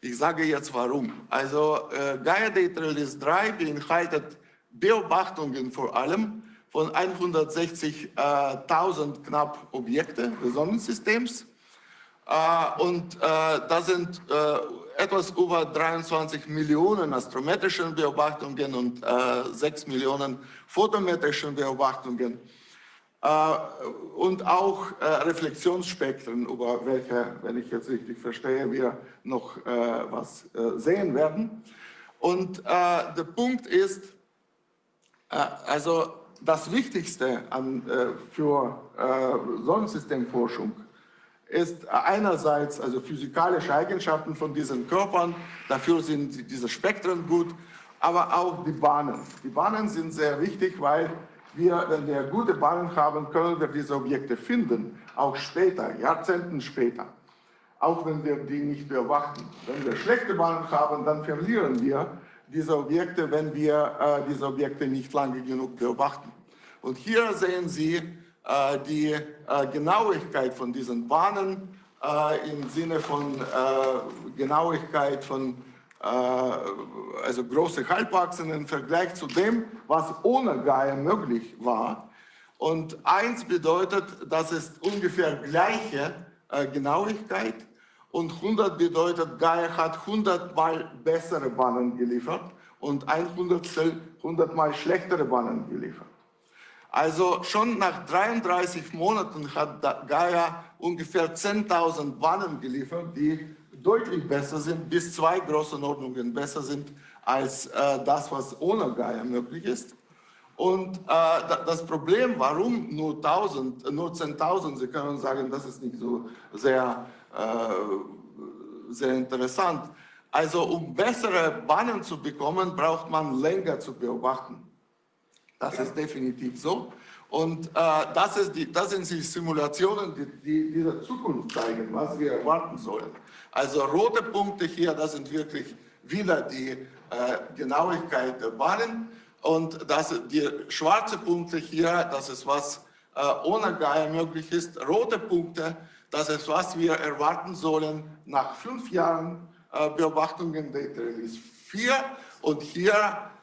Ich sage jetzt warum. Also äh, Gaia Data Release 3 beinhaltet Beobachtungen vor allem von 160.000 knapp Objekte des Sonnensystems. Äh, und äh, da sind äh, etwas über 23 Millionen astrometrischen Beobachtungen und äh, 6 Millionen photometrischen Beobachtungen äh, und auch äh, Reflexionsspektren, über welche, wenn ich jetzt richtig verstehe, wir noch äh, was sehen werden. Und der Punkt ist, also das Wichtigste an, für Sonnensystemforschung ist einerseits also physikalische Eigenschaften von diesen Körpern, dafür sind diese Spektren gut, aber auch die Bahnen. Die Bahnen sind sehr wichtig, weil wir, wenn wir gute Bahnen haben, können wir diese Objekte finden, auch später, Jahrzehnten später, auch wenn wir die nicht beobachten. Wenn wir schlechte Bahnen haben, dann verlieren wir diese Objekte, wenn wir äh, diese Objekte nicht lange genug beobachten. Und hier sehen Sie äh, die äh, Genauigkeit von diesen Bahnen äh, im Sinne von äh, Genauigkeit von äh, also große Halbachsen im Vergleich zu dem, was ohne Gaia möglich war. Und eins bedeutet, das ist ungefähr gleiche äh, Genauigkeit und 100 bedeutet, Gaia hat 100 mal bessere Bahnen geliefert und 100 100 mal schlechtere Bahnen geliefert. Also schon nach 33 Monaten hat Gaia ungefähr 10.000 Bahnen geliefert, die deutlich besser sind, bis zwei Größenordnungen besser sind als äh, das, was ohne Gaia möglich ist. Und äh, das Problem, warum nur 1000, nur 10.000, Sie können sagen, das ist nicht so sehr, äh, sehr interessant. Also um bessere Bahnen zu bekommen, braucht man länger zu beobachten. Das ist definitiv so. Und äh, das, die, das sind die Simulationen, die, die diese Zukunft zeigen, was wir erwarten sollen. Also rote Punkte hier, das sind wirklich wieder die äh, Genauigkeit der Bahnen. Und das, die schwarze Punkte hier, das ist was äh, ohne Gaia möglich ist. Rote Punkte, das ist was wir erwarten sollen nach fünf Jahren äh, Beobachtungen Data Release 4. Und hier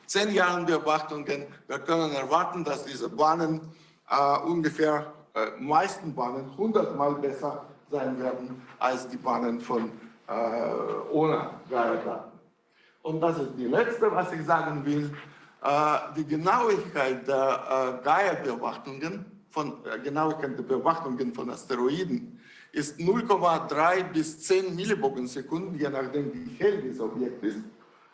zehn Jahren Beobachtungen. Wir können erwarten, dass diese Bahnen äh, ungefähr, äh, meisten Bahnen 100 Mal besser sein werden als die Bahnen von äh, ohne Gaia-Daten. Und das ist die letzte, was ich sagen will. Äh, die Genauigkeit der äh, Gaia-Beobachtungen, von äh, Genauigkeit der Beobachtungen von Asteroiden ist 0,3 bis 10 Millibogensekunden, je nachdem wie hell dieses Objekt ist.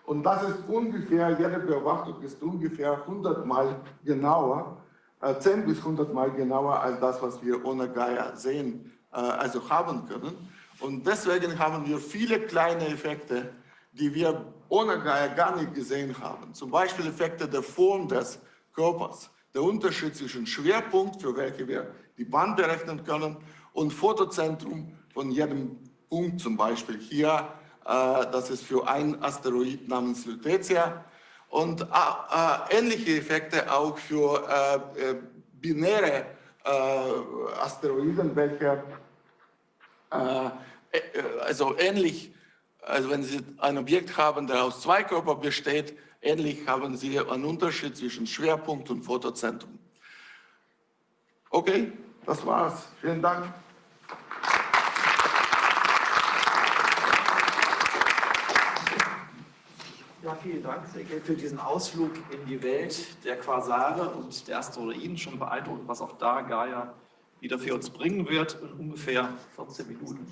Und das ist ungefähr, jede Beobachtung ist ungefähr 100 Mal genauer, 10 bis 100 Mal genauer als das, was wir ohne Gaia sehen, also haben können. Und deswegen haben wir viele kleine Effekte, die wir ohne gar nicht gesehen haben. Zum Beispiel Effekte der Form des Körpers, der Unterschied zwischen Schwerpunkt, für welche wir die Bahn berechnen können, und Fotozentrum von jedem Punkt, zum Beispiel hier, äh, das ist für ein Asteroid namens Lutetia, und äh, äh, ähnliche Effekte auch für äh, äh, binäre äh, Asteroiden, welche äh, also ähnlich, also wenn Sie ein Objekt haben, der aus zwei Körpern besteht, ähnlich haben Sie einen Unterschied zwischen Schwerpunkt und Fotozentrum. Okay, das war's. Vielen Dank. Ja, vielen Dank, für diesen Ausflug in die Welt der Quasare und der Asteroiden. Schon beeindruckend, was auch da Gaia wieder für uns bringen wird in ungefähr 14 Minuten.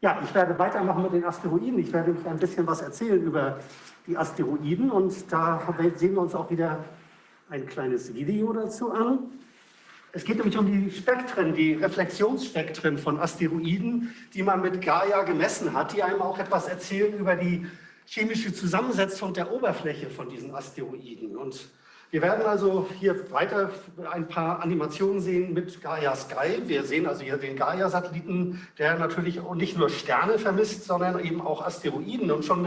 Ja, ich werde weitermachen mit den Asteroiden. Ich werde euch ein bisschen was erzählen über die Asteroiden und da sehen wir uns auch wieder ein kleines Video dazu an. Es geht nämlich um die Spektren, die Reflexionsspektren von Asteroiden, die man mit Gaia gemessen hat, die einem auch etwas erzählen über die chemische Zusammensetzung der Oberfläche von diesen Asteroiden. Und wir werden also hier weiter ein paar Animationen sehen mit Gaia Sky. Wir sehen also hier den Gaia-Satelliten, der natürlich nicht nur Sterne vermisst, sondern eben auch Asteroiden. Und schon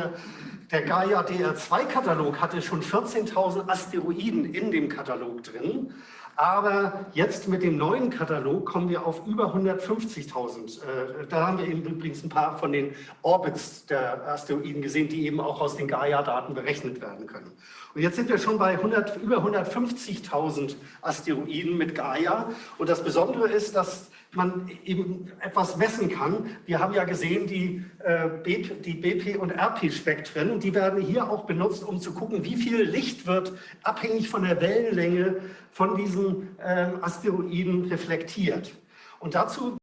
der Gaia DR2-Katalog hatte schon 14.000 Asteroiden in dem Katalog drin. Aber jetzt mit dem neuen Katalog kommen wir auf über 150.000. Äh, da haben wir eben übrigens ein paar von den Orbits der Asteroiden gesehen, die eben auch aus den Gaia-Daten berechnet werden können. Und jetzt sind wir schon bei 100, über 150.000 Asteroiden mit Gaia. Und das Besondere ist, dass man eben etwas messen kann. Wir haben ja gesehen, die, äh, BP, die BP- und RP-Spektren, die werden hier auch benutzt, um zu gucken, wie viel Licht wird abhängig von der Wellenlänge von diesen äh, Asteroiden reflektiert. Und dazu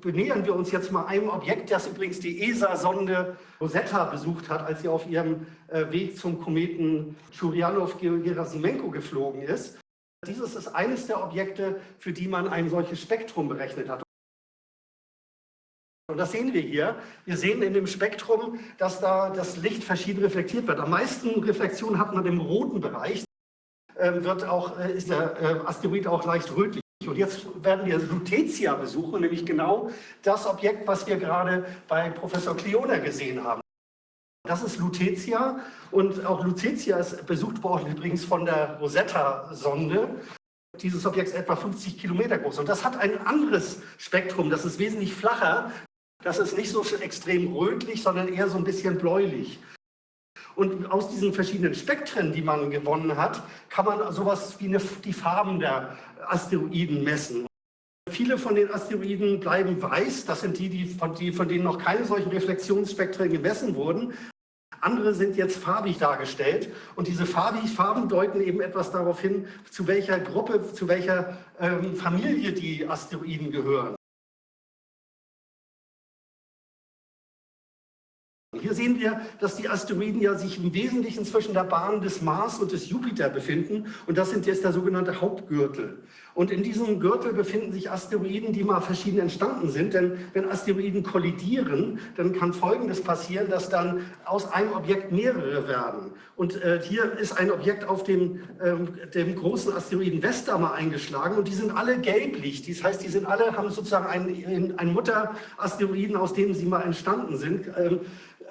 benähern wir uns jetzt mal einem Objekt, das übrigens die ESA-Sonde Rosetta besucht hat, als sie auf ihrem äh, Weg zum Kometen Churyumov-Gerasimenko geflogen ist. Dieses ist eines der Objekte, für die man ein solches Spektrum berechnet hat. Und das sehen wir hier. Wir sehen in dem Spektrum, dass da das Licht verschieden reflektiert wird. Am meisten Reflexion hat man im roten Bereich. Ähm, wird auch, äh, ist der äh, Asteroid auch leicht rötlich. Und jetzt werden wir Lutetia besuchen, nämlich genau das Objekt, was wir gerade bei Professor Kleona gesehen haben. Das ist Lutetia und auch Lutetia ist besucht worden übrigens von der Rosetta-Sonde. Dieses Objekt ist etwa 50 Kilometer groß und das hat ein anderes Spektrum, das ist wesentlich flacher. Das ist nicht so extrem rötlich, sondern eher so ein bisschen bläulich. Und aus diesen verschiedenen Spektren, die man gewonnen hat, kann man sowas wie eine, die Farben der Asteroiden messen. Viele von den Asteroiden bleiben weiß, das sind die, die von, die, von denen noch keine solchen Reflexionsspektren gemessen wurden. Andere sind jetzt farbig dargestellt und diese Farben deuten eben etwas darauf hin, zu welcher Gruppe, zu welcher ähm, Familie die Asteroiden gehören. Hier sehen wir, dass die Asteroiden ja sich im Wesentlichen zwischen der Bahn des Mars und des Jupiter befinden und das sind jetzt der sogenannte Hauptgürtel. Und in diesem Gürtel befinden sich Asteroiden, die mal verschieden entstanden sind, denn wenn Asteroiden kollidieren, dann kann Folgendes passieren, dass dann aus einem Objekt mehrere werden. Und äh, hier ist ein Objekt auf dem, ähm, dem großen Asteroiden Vesta mal eingeschlagen und die sind alle gelblich. Das heißt, die sind alle, haben sozusagen einen Mutterasteroiden, aus dem sie mal entstanden sind. Ähm,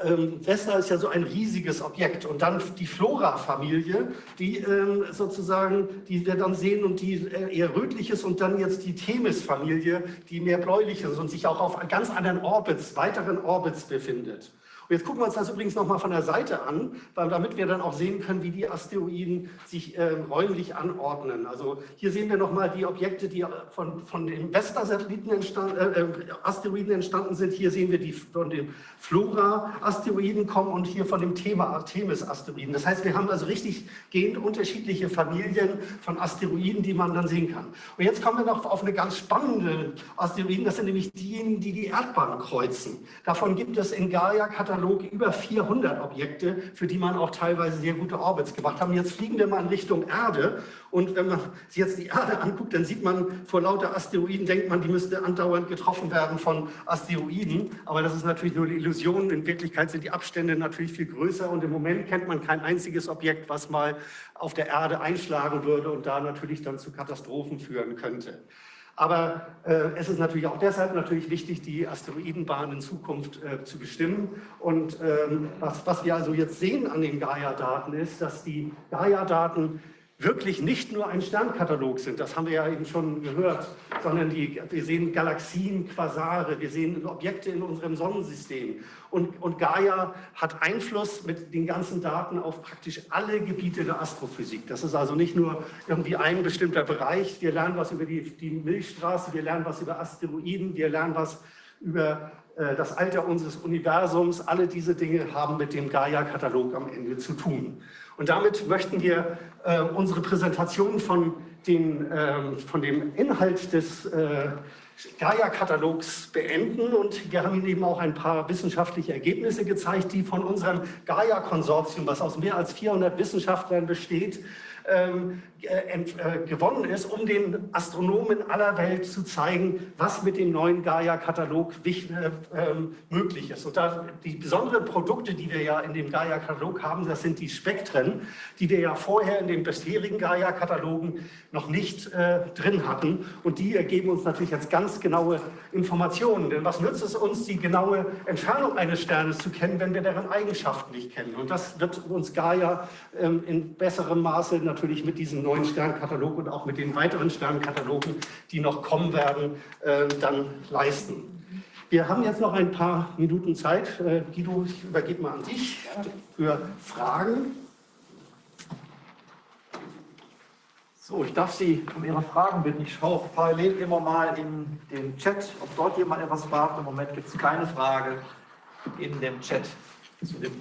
ähm, Vesta ist ja so ein riesiges Objekt und dann die Flora-Familie, die ähm, sozusagen, die wir dann sehen und die äh, eher rötlich ist und dann jetzt die Themis-Familie, die mehr bläulich ist und sich auch auf ganz anderen Orbits, weiteren Orbits befindet. Jetzt gucken wir uns das übrigens nochmal von der Seite an, weil, damit wir dann auch sehen können, wie die Asteroiden sich äh, räumlich anordnen. Also hier sehen wir nochmal die Objekte, die von, von den Vesta-Satelliten entstanden, äh, äh, Asteroiden entstanden sind. Hier sehen wir die von den Flora-Asteroiden kommen und hier von dem Thema Artemis-Asteroiden. Das heißt, wir haben also richtig gehend unterschiedliche Familien von Asteroiden, die man dann sehen kann. Und jetzt kommen wir noch auf eine ganz spannende Asteroiden. Das sind nämlich diejenigen, die die Erdbahn kreuzen. Davon gibt es in Gaia-Katalog Katalog über 400 Objekte, für die man auch teilweise sehr gute Orbits gemacht haben. Jetzt fliegen wir mal in Richtung Erde und wenn man sich jetzt die Erde anguckt, dann sieht man vor lauter Asteroiden, denkt man, die müsste andauernd getroffen werden von Asteroiden. Aber das ist natürlich nur eine Illusion. In Wirklichkeit sind die Abstände natürlich viel größer und im Moment kennt man kein einziges Objekt, was mal auf der Erde einschlagen würde und da natürlich dann zu Katastrophen führen könnte. Aber äh, es ist natürlich auch deshalb natürlich wichtig, die Asteroidenbahn in Zukunft äh, zu bestimmen. Und ähm, was, was wir also jetzt sehen an den Gaia-Daten ist, dass die Gaia-Daten wirklich nicht nur ein Sternkatalog sind, das haben wir ja eben schon gehört, sondern die, wir sehen Galaxien, Quasare, wir sehen Objekte in unserem Sonnensystem. Und, und Gaia hat Einfluss mit den ganzen Daten auf praktisch alle Gebiete der Astrophysik. Das ist also nicht nur irgendwie ein bestimmter Bereich. Wir lernen was über die, die Milchstraße, wir lernen was über Asteroiden, wir lernen was über äh, das Alter unseres Universums. Alle diese Dinge haben mit dem Gaia-Katalog am Ende zu tun. Und damit möchten wir äh, unsere Präsentation von, den, äh, von dem Inhalt des äh, Gaia-Katalogs beenden. Und wir haben Ihnen eben auch ein paar wissenschaftliche Ergebnisse gezeigt, die von unserem Gaia-Konsortium, was aus mehr als 400 Wissenschaftlern besteht, ähm, äh, gewonnen ist, um den Astronomen aller Welt zu zeigen, was mit dem neuen Gaia-Katalog äh, ähm, möglich ist. Und da, die besonderen Produkte, die wir ja in dem Gaia-Katalog haben, das sind die Spektren, die wir ja vorher in den bisherigen Gaia-Katalogen noch nicht äh, drin hatten. Und die ergeben uns natürlich jetzt ganz genaue Informationen. Denn was nützt es uns, die genaue Entfernung eines Sternes zu kennen, wenn wir deren Eigenschaften nicht kennen? Und das wird uns Gaia ähm, in besserem Maße natürlich mit diesem neuen Sternkatalog und auch mit den weiteren Sternkatalogen, die noch kommen werden, äh, dann leisten. Wir haben jetzt noch ein paar Minuten Zeit. Äh, Guido, ich übergebe mal an dich für Fragen. So, ich darf Sie um Ihre Fragen bitten. Ich schaue parallel immer mal in den Chat, ob dort jemand etwas fragt. Im Moment gibt es keine Frage in dem Chat zu, dem,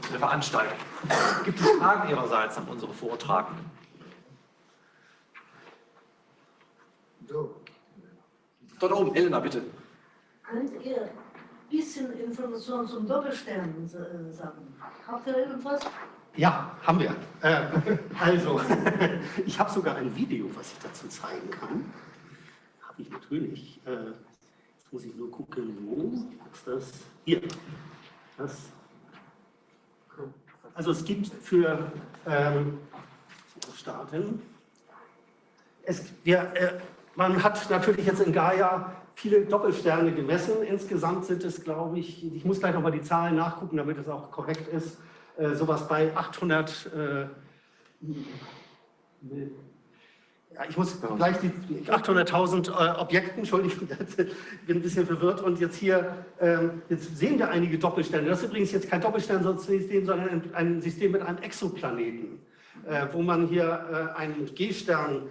zu der Veranstaltung. Gibt es Fragen Ihrerseits an unsere Vortragenden? Dort oben, Elena, bitte. Könnt ihr ein bisschen Informationen zum Doppelsternen sagen? Habt ihr irgendwas? Ja, haben wir. Äh, also, *laughs* ich habe sogar ein Video, was ich dazu zeigen kann. Habe ich natürlich. Äh, jetzt muss ich nur gucken, wo ist das? Hier. Das. Also es gibt für ähm, starten. Es, wir, äh, man hat natürlich jetzt in Gaia viele Doppelsterne gemessen. Insgesamt sind es, glaube ich, ich muss gleich nochmal die Zahlen nachgucken, damit es auch korrekt ist, äh, sowas bei 800, äh, ja, ich muss gleich die 800.000 äh, Objekten, Entschuldigung, *laughs* ich bin ein bisschen verwirrt. Und jetzt hier, ähm, jetzt sehen wir einige Doppelsterne. Das ist übrigens jetzt kein Doppelsternsystem, sondern ein, System mit einem Exoplaneten, äh, wo man hier äh, einen G-Stern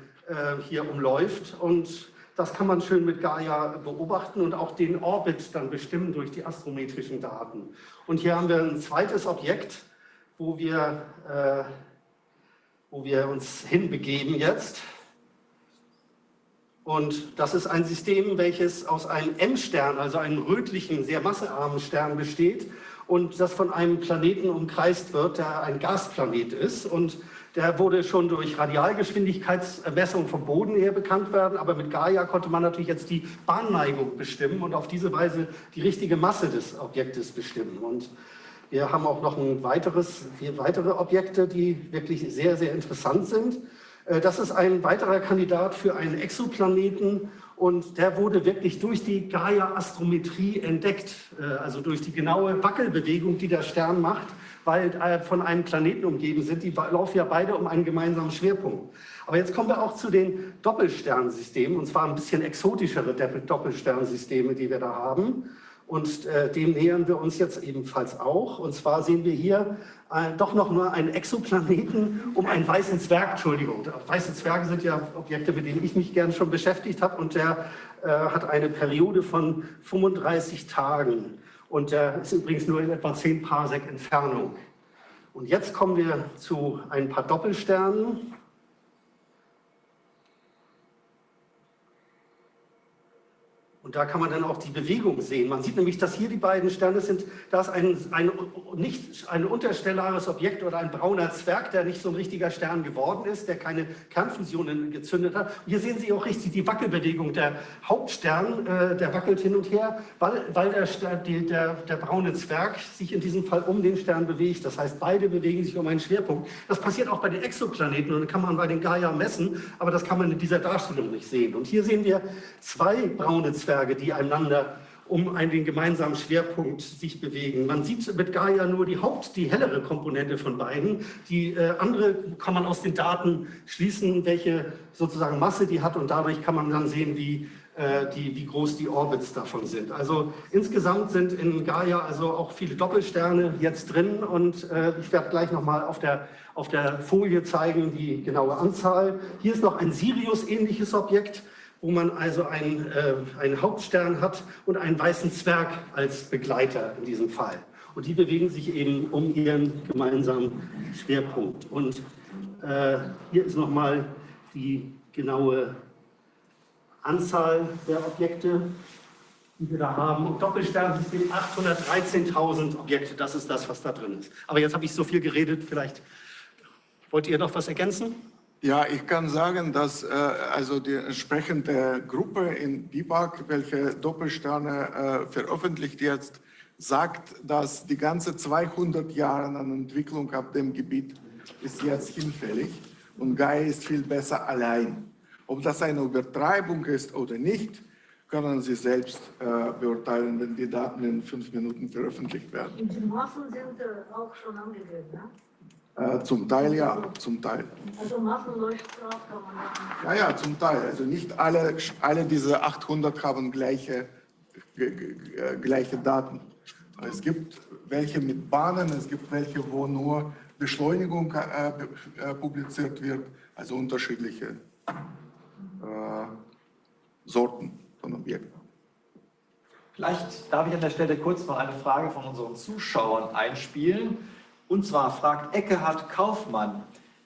hier umläuft und das kann man schön mit Gaia beobachten und auch den Orbit dann bestimmen durch die astrometrischen Daten. Und hier haben wir ein zweites Objekt, wo wir, äh, wo wir uns hinbegeben jetzt. Und das ist ein System, welches aus einem M-Stern, also einem rötlichen, sehr massearmen Stern besteht und das von einem Planeten umkreist wird, der ein Gasplanet ist. Und der wurde schon durch Radialgeschwindigkeitsmessung vom Boden her bekannt werden, aber mit Gaia konnte man natürlich jetzt die Bahnneigung bestimmen und auf diese Weise die richtige Masse des Objektes bestimmen. Und wir haben auch noch ein weiteres, vier weitere Objekte, die wirklich sehr, sehr interessant sind. Äh, das ist ein weiterer Kandidat für einen Exoplaneten und der wurde wirklich durch die Gaia-Astrometrie entdeckt, äh, also durch die genaue Wackelbewegung, die der Stern macht weil äh, von einem Planeten umgeben sind. Die laufen ja beide um einen gemeinsamen Schwerpunkt. Aber jetzt kommen wir auch zu den Doppelsternsystemen, und zwar ein bisschen exotischere Doppelsternsysteme, die wir da haben. Und äh, dem nähern wir uns jetzt ebenfalls auch. Und zwar sehen wir hier äh, doch noch nur einen Exoplaneten um einen weißen Zwerg. Entschuldigung, weiße Zwerge sind ja Objekte, mit denen ich mich gern schon beschäftigt habe. Und der äh, hat eine Periode von 35 Tagen. Und der ist übrigens nur in etwa 10 Parsec Entfernung. Und jetzt kommen wir zu ein paar Doppelsternen. Und da kann man dann auch die Bewegung sehen. Man sieht nämlich, dass hier die beiden Sterne sind, da ist ein, ein, nicht, ein unterstellares Objekt oder ein brauner Zwerg, der nicht so ein richtiger Stern geworden ist, der keine Kernfusionen gezündet hat. Und hier sehen Sie auch richtig die Wackelbewegung. Der Hauptstern, äh, der wackelt hin und her, weil, weil der, die, der, der braune Zwerg sich in diesem Fall um den Stern bewegt. Das heißt, beide bewegen sich um einen Schwerpunkt. Das passiert auch bei den Exoplaneten und kann man bei den Gaia messen, aber das kann man in dieser Darstellung nicht sehen. Und hier sehen wir zwei braune Zwerge Netzwerke, die einander um einen gemeinsamen Schwerpunkt sich bewegen. Man sieht mit Gaia nur die Haupt-, die hellere Komponente von beiden. Die äh, andere kann man aus den Daten schließen, welche sozusagen Masse die hat und dadurch kann man dann sehen, wie, äh, die, wie groß die Orbits davon sind. Also insgesamt sind in Gaia also auch viele Doppelsterne jetzt drin und äh, ich werde gleich nochmal auf der, auf der Folie zeigen die genaue Anzahl. Hier ist noch ein Sirius-ähnliches Objekt, wo man also einen, äh, einen Hauptstern hat und einen weißen Zwerg als Begleiter in diesem Fall. Und die bewegen sich eben um ihren gemeinsamen Schwerpunkt. Und äh, hier ist nochmal die genaue Anzahl der Objekte, die wir da haben. Und Doppelsternsystem 813.000 Objekte, das ist das, was da drin ist. Aber jetzt habe ich so viel geredet, vielleicht wollt ihr noch was ergänzen? Ja, ich kann sagen, dass äh, also die entsprechende Gruppe in BIPAC, welche Doppelsterne äh, veröffentlicht jetzt, sagt, dass die ganze 200 Jahre an Entwicklung auf dem Gebiet ist jetzt hinfällig und Gaia ist viel besser allein. Ob das eine Übertreibung ist oder nicht, können Sie selbst äh, beurteilen, wenn die Daten in fünf Minuten veröffentlicht werden. Die Massen sind äh, auch schon angegeben, ne? Äh, zum Teil ja, zum Teil. Also Massenleuchtgrad kann man machen. Ja, ja, zum Teil. Also nicht alle, alle diese 800 haben gleiche, äh, gleiche Daten. Es gibt welche mit Bahnen, es gibt welche, wo nur Beschleunigung äh, äh, publiziert wird, also unterschiedliche äh, Sorten von Objekten. Vielleicht darf ich an der Stelle kurz noch eine Frage von unseren Zuschauern einspielen. Und zwar fragt Eckehard Kaufmann,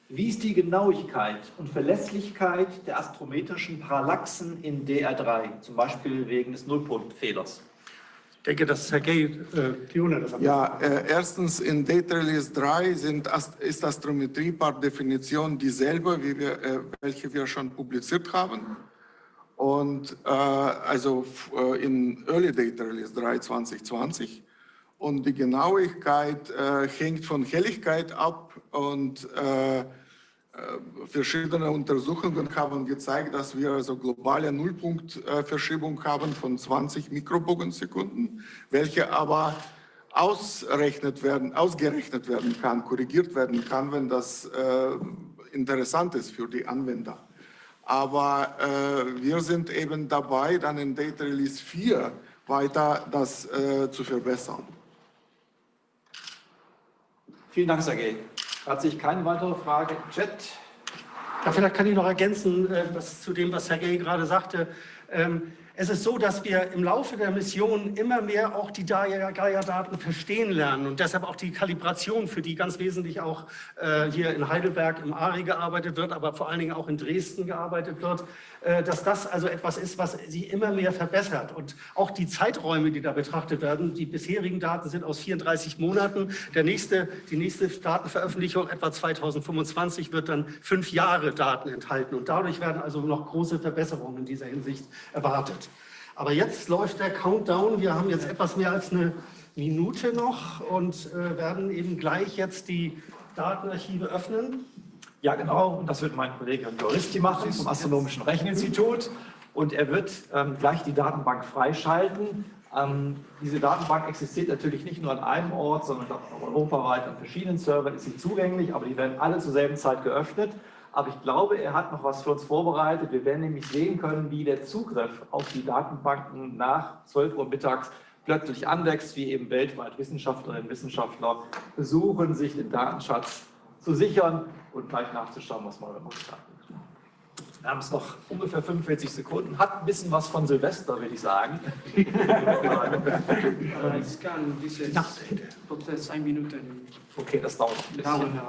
wie ist die Genauigkeit und Verlässlichkeit der astrometrischen Parallaxen in DR3, zum Beispiel wegen des Nullpunktfehlers? Ich denke, dass Sergei äh, Fiona das am Ja, äh, erstens in Data Release 3 sind, ist Astrometrie per Definition dieselbe, wie wir, äh, welche wir schon publiziert haben. Und äh, also äh, in Early Data Release 3 2020. Und die Genauigkeit äh, hängt von Helligkeit ab und äh, äh, verschiedene Untersuchungen haben gezeigt, dass wir also globale Nullpunktverschiebung haben von 20 Mikrobogensekunden, welche aber ausrechnet werden, ausgerechnet werden kann, korrigiert werden kann, wenn das äh, interessant ist für die Anwender. Aber äh, wir sind eben dabei, dann in Data Release 4 weiter das äh, zu verbessern. Vielen Dank, Sergej. Hat sich keine weitere Frage im Chat? Ja, vielleicht kann ich noch ergänzen, äh, was zu dem, was Sergei gerade sagte. Ähm, Es ist so, dass wir im Laufe der Mission immer mehr auch die Gaia-Daten verstehen lernen und deshalb auch die Kalibration, für die ganz wesentlich auch äh, hier in Heidelberg im ARI gearbeitet wird, aber vor allen Dingen auch in Dresden gearbeitet wird, äh, dass das also etwas ist, was sich immer mehr verbessert. Und auch die Zeiträume, die da betrachtet werden, die bisherigen Daten sind aus 34 Monaten. Der nächste, die nächste Datenveröffentlichung, etwa 2025, wird dann fünf Jahre Daten enthalten. Und dadurch werden also noch große Verbesserungen in dieser Hinsicht erwartet. Aber jetzt läuft der Countdown. Wir haben jetzt etwas mehr als eine Minute noch und äh, werden eben gleich jetzt die Datenarchive öffnen. Ja, genau. Und das wird mein Kollege Juristi machen vom Astronomischen Recheninstitut. Und er wird ähm, gleich die Datenbank freischalten. Ähm, diese Datenbank existiert natürlich nicht nur an einem Ort, sondern auch europaweit an verschiedenen Servern ist sie zugänglich, aber die werden alle zur selben Zeit geöffnet. Aber ich glaube, er hat noch was für uns vorbereitet. Wir werden nämlich sehen können, wie der Zugriff auf die Datenbanken nach 12 Uhr mittags plötzlich anwächst, wie eben weltweit Wissenschaftlerinnen und Wissenschaftler versuchen, sich den Datenschatz zu sichern und gleich nachzuschauen, was man gemacht hat. Wir haben es noch ungefähr 45 Sekunden. Hat ein bisschen was von Silvester, würde ich sagen. Ich kann dieses Prozess ein Minuten Okay, das dauert ein bisschen.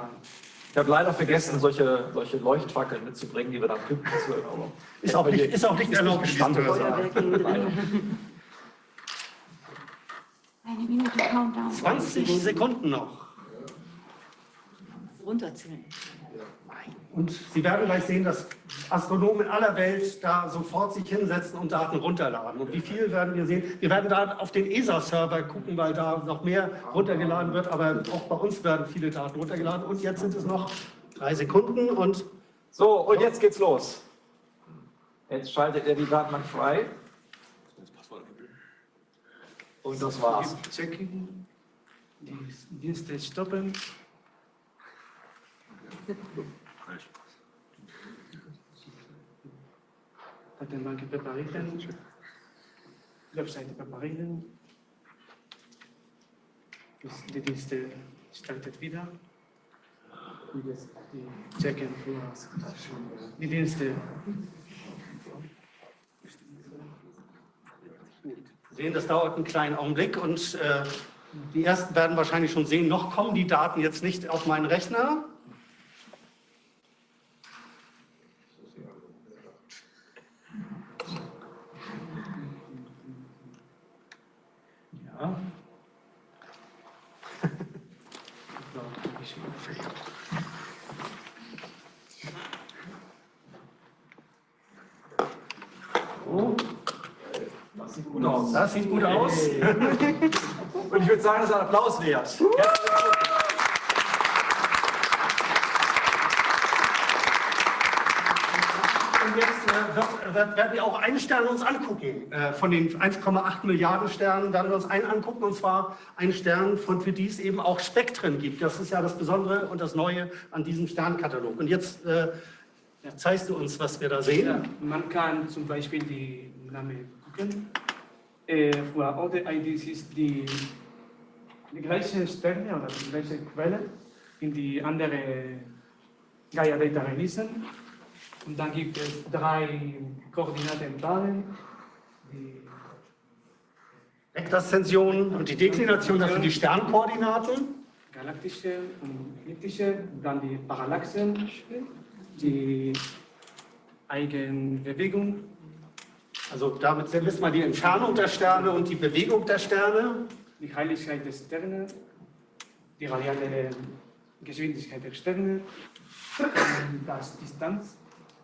Ich habe leider vergessen, solche, solche Leuchtfackeln mitzubringen, die wir dann pünktlich zu aber Ist auch nicht, ist auch nicht erlaubt. Eine Minute Countdown. 20 Sekunden noch. Runterzählen. Und Sie werden gleich sehen, dass Astronomen in aller Welt da sofort sich hinsetzen und Daten runterladen. Und wie viel werden wir sehen? Wir werden da auf den ESA-Server gucken, weil da noch mehr runtergeladen wird. Aber auch bei uns werden viele Daten runtergeladen. Und jetzt sind es noch drei Sekunden und So, und jetzt geht's los. Jetzt schaltet er die Datenbank frei. Und das war's. Checking, die Dienste stoppen. Potem banki preparation, website preparation. Das, die Dienste startet wieder. Die checken für die Dienste. Sehen, das dauert einen kleinen Augenblick und äh, die ersten werden wahrscheinlich schon sehen, noch kommen die Daten jetzt nicht auf meinen Rechner. Sieht gut aus. das sieht gut aus. Und ich würde sagen, das ist ein Applaus wert. Und jetzt äh, werden wir auch einen Stern uns angucken. Äh, von den 1,8 Milliarden Sternen werden wir uns einen angucken, und zwar einen Stern, von für die es eben auch Spektren gibt. Das ist ja das Besondere und das Neue an diesem Sternkatalog. Und jetzt äh, zeigst du uns, was wir da sehen. Ja, man kann zum Beispiel die Namen gucken. Äh, für alle IDs ist die, die gleiche Sterne oder die gleiche Quelle in die andere Gaia Data Releasen. Und dann gibt es drei Koordinatenpaaren. Die Vektorszension und die Deklination, das sind die Sternkoordinaten. galaktische und elliptische, dann die Parallaxen, die Eigenbewegung, Also damit wissen wir die Entfernung der Sterne und die Bewegung der Sterne. die Heiligkeit der Sterne, die radiale Geschwindigkeit der Sterne, *clears throat* das Distanz.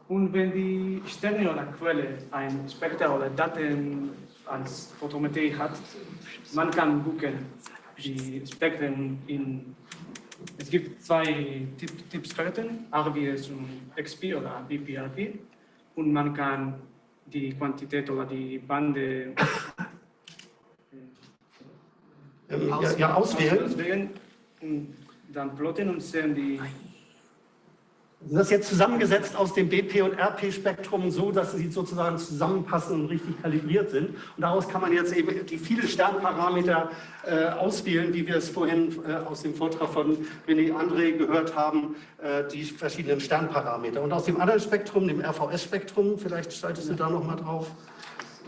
Und wenn die Sterne oder Quelle ein Spekter oder Daten als Photometrie hat, man kann gucken, die Spektren in es gibt zwei Typ, Typsperten, RBS und XP oder BPRP. Und man kann die Quantität oder die Bande Ähm, ja, auswählen. auswählen und dann plotten und sehen die Das ist jetzt zusammengesetzt aus dem BP- und RP-Spektrum so, dass sie sozusagen zusammenpassen und richtig kalibriert sind. Und daraus kann man jetzt eben die vielen Sternparameter äh, auswählen, wie wir es vorhin äh, aus dem Vortrag von René André gehört haben, äh, die verschiedenen Sternparameter. Und aus dem anderen Spektrum, dem RVS-Spektrum, vielleicht schaltest du da nochmal drauf,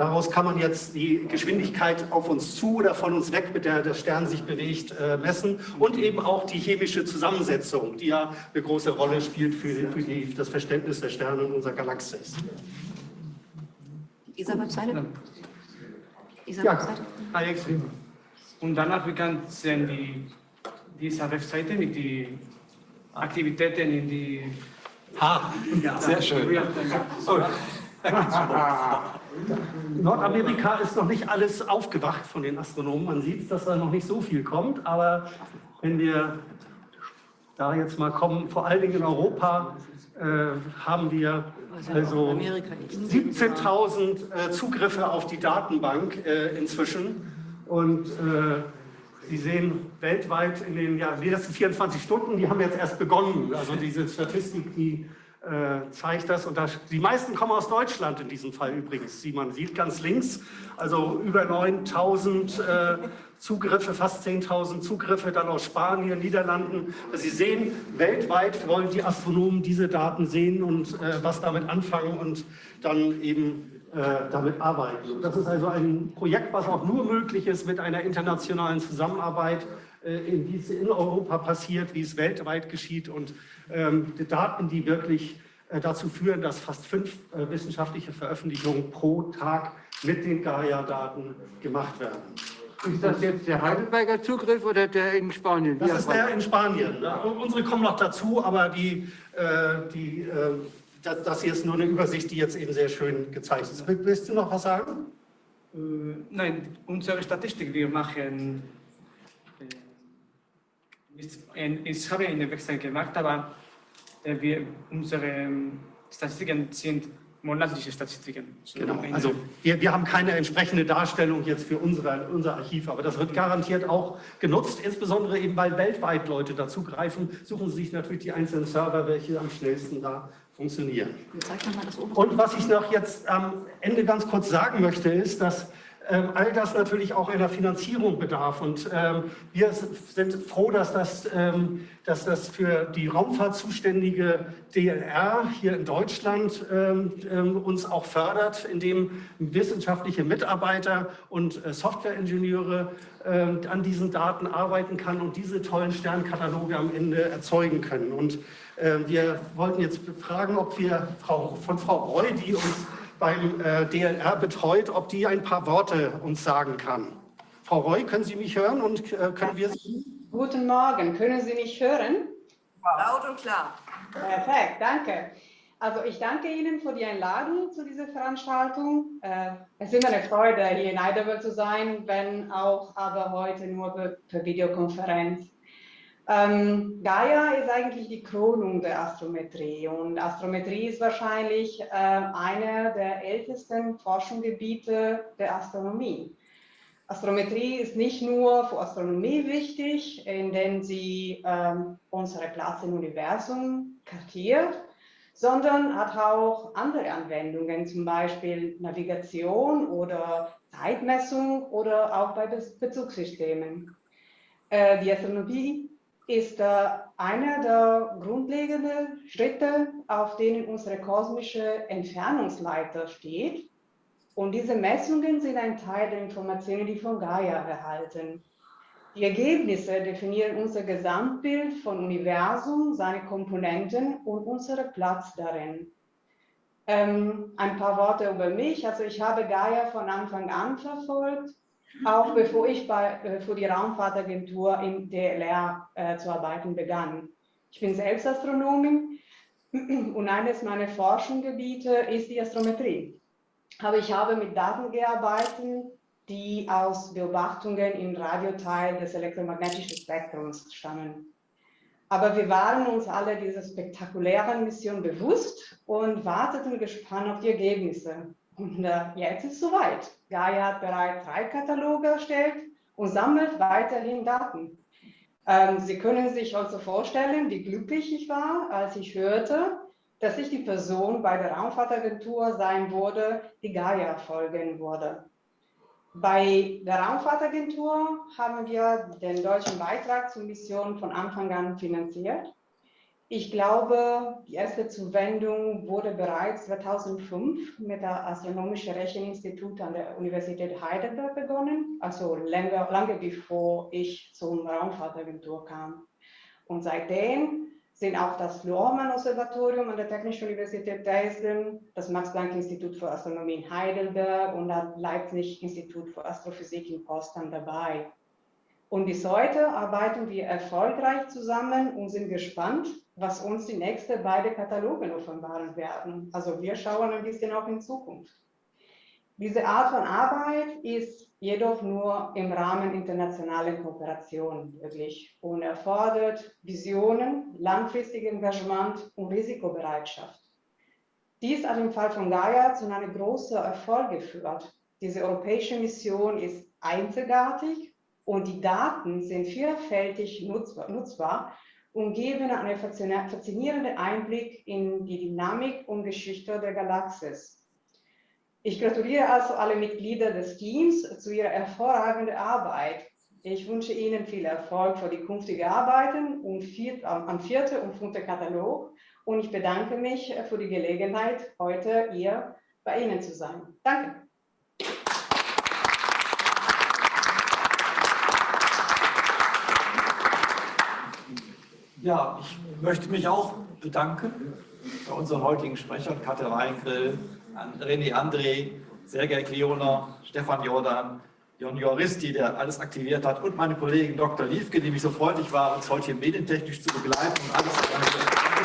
Daraus kann man jetzt die Geschwindigkeit auf uns zu oder von uns weg, mit der der Stern sich bewegt, äh, messen und eben auch die chemische Zusammensetzung, die ja eine große Rolle spielt für, für die, das Verständnis der Sterne in unserer Galaxis. ESA-Webseite? Ja, ESA-Webseite? Alex, Und danach wir können sehen die, diese Webseite mit den Aktivitäten in die ha, Sehr schön. *laughs* Nordamerika ist noch nicht alles aufgewacht von den Astronomen. Man sieht, dass da noch nicht so viel kommt, aber wenn wir da jetzt mal kommen, vor allen Dingen in Europa, äh, haben wir also Amerika. 17.000 äh, Zugriffe auf die Datenbank äh, inzwischen. Und äh, Sie sehen weltweit in den, ja, letzten 24 Stunden, die haben jetzt erst begonnen. Also diese Statistik, die zeigt das. Und das, die meisten kommen aus Deutschland in diesem Fall übrigens. Wie man sieht ganz links, also über 9.000 äh, Zugriffe, fast 10.000 Zugriffe, dann aus Spanien, Niederlanden. Also Sie sehen, weltweit wollen die Astronomen diese Daten sehen und äh, was damit anfangen und dann eben äh, damit arbeiten. Das ist also ein Projekt, was auch nur möglich ist mit einer internationalen Zusammenarbeit, äh, in die es in Europa passiert, wie es weltweit geschieht und die Daten, die wirklich äh, dazu führen, dass fast fünf äh, wissenschaftliche Veröffentlichungen pro Tag mit den Gaia-Daten gemacht werden. Ist das jetzt der Heidelberger Zugriff oder der in Spanien? Das ist der in Spanien. Ne? Unsere kommen noch dazu, aber die, äh, die, äh, das, hier ist nur eine Übersicht, die jetzt eben sehr schön gezeigt ist. Will- Willst du noch was sagen? Nein, unsere Statistik, wir machen, ich habe eine Website gemacht, aber äh, wir, unsere ähm, Statistiken sind monatliche Statistiken. So Genau. Also wir, wir haben keine entsprechende Darstellung jetzt für unsere, unser Archiv, aber das wird garantiert auch genutzt, insbesondere eben weil weltweit Leute dazugreifen, suchen sie sich natürlich die einzelnen Server, welche am schnellsten da funktionieren. Und was ich noch jetzt am Ende ganz kurz sagen möchte, ist, dass ähm, all das natürlich auch einer Finanzierung bedarf. Und ähm, wir sind froh, dass das, ähm, dass das für die Raumfahrt zuständige DLR hier in Deutschland uns auch fördert, indem wissenschaftliche Mitarbeiter und äh, Softwareingenieure an diesen Daten arbeiten kann und diese tollen Sternkataloge am Ende erzeugen können. Und wir wollten jetzt fragen, ob wir Frau, von Frau Breu, die uns beim äh, DLR betreut, ob die ein paar Worte uns sagen kann. Frau Roy, können Sie mich hören und äh, können wir Sie? Guten Morgen, können Sie mich hören? Laut und klar. Perfekt, danke. Also ich danke Ihnen für die Einladung zu dieser Veranstaltung. Äh, es ist immer eine Freude, hier in Heidelberg zu sein, wenn auch aber heute nur per, per Videokonferenz. Ähm, Gaia ist eigentlich die Krönung der Astrometrie und Astrometrie ist wahrscheinlich äh, einer der ältesten Forschungsgebiete der Astronomie. Astrometrie ist nicht nur für Astronomie wichtig, indem sie ähm, unsere Platz im Universum kartiert, sondern hat auch andere Anwendungen, zum Beispiel Navigation oder Zeitmessung oder auch bei Bezugssystemen. Äh, die Astronomie ist äh, einer der grundlegenden Schritte, auf denen unsere kosmische Entfernungsleiter steht. Und diese Messungen sind ein Teil der Informationen, die von Gaia erhalten. Die Ergebnisse definieren unser Gesamtbild von Universum, seine Komponenten und unseren Platz darin. Ähm, ein paar Worte über mich. Also ich habe Gaia von Anfang an verfolgt auch bevor ich bei, äh, für die Raumfahrtagentur im DLR äh, zu arbeiten begann. Ich bin selbst Astronomin und eines meiner Forschungsgebiete ist die Astrometrie. Aber ich habe mit Daten gearbeitet, die aus Beobachtungen im Radioteil des elektromagnetischen Spektrums stammen. Aber wir waren uns alle dieser spektakulären Mission bewusst und warteten gespannt auf die Ergebnisse. Und äh, jetzt ist es soweit. Gaia hat bereits drei Kataloge erstellt und sammelt weiterhin Daten. Ähm, Sie können sich also vorstellen, wie glücklich ich war, als ich hörte, dass ich die Person bei der Raumfahrtagentur sein würde, die Gaia folgen würde. Bei der Raumfahrtagentur haben wir den deutschen Beitrag zur Mission von Anfang an finanziert. Ich glaube, die erste Zuwendung wurde bereits 2005 mit der Astronomischen Recheninstitut an der Universität Heidelberg begonnen, also lange, lange bevor ich zum Raumfahrtagentur kam. Und seitdem sind auch das Lohrmann-Observatorium an der Technischen Universität Dresden, das Max-Planck-Institut für Astronomie in Heidelberg und das Leipzig-Institut für Astrophysik in Potsdam dabei. Und bis heute arbeiten wir erfolgreich zusammen und sind gespannt, was uns die nächsten beiden Kataloge offenbaren werden. Also wir schauen ein bisschen auch in Zukunft. Diese Art von Arbeit ist jedoch nur im Rahmen internationaler Kooperation möglich und erfordert Visionen, langfristiges Engagement und Risikobereitschaft. Dies hat im Fall von Gaia zu einem großen Erfolg geführt. Diese europäische Mission ist einzigartig und die Daten sind vielfältig nutzbar und geben einen faszinierenden Einblick in die Dynamik und Geschichte der Galaxis. Ich gratuliere also alle Mitglieder des Teams zu ihrer hervorragenden Arbeit. Ich wünsche Ihnen viel Erfolg für die künftige Arbeiten und vier, am vierten und fünften Katalog und ich bedanke mich für die Gelegenheit, heute hier bei Ihnen zu sein. Danke. Ja, ich möchte mich auch bedanken bei unseren heutigen Sprechern, Katja Weingrill, René André, Sergei Kleoner, Stefan Jordan, Jon Joristi, der alles aktiviert hat, und meine Kollegin Dr. Liefke, die mich so freundlich war, uns heute hier medientechnisch zu begleiten und alles.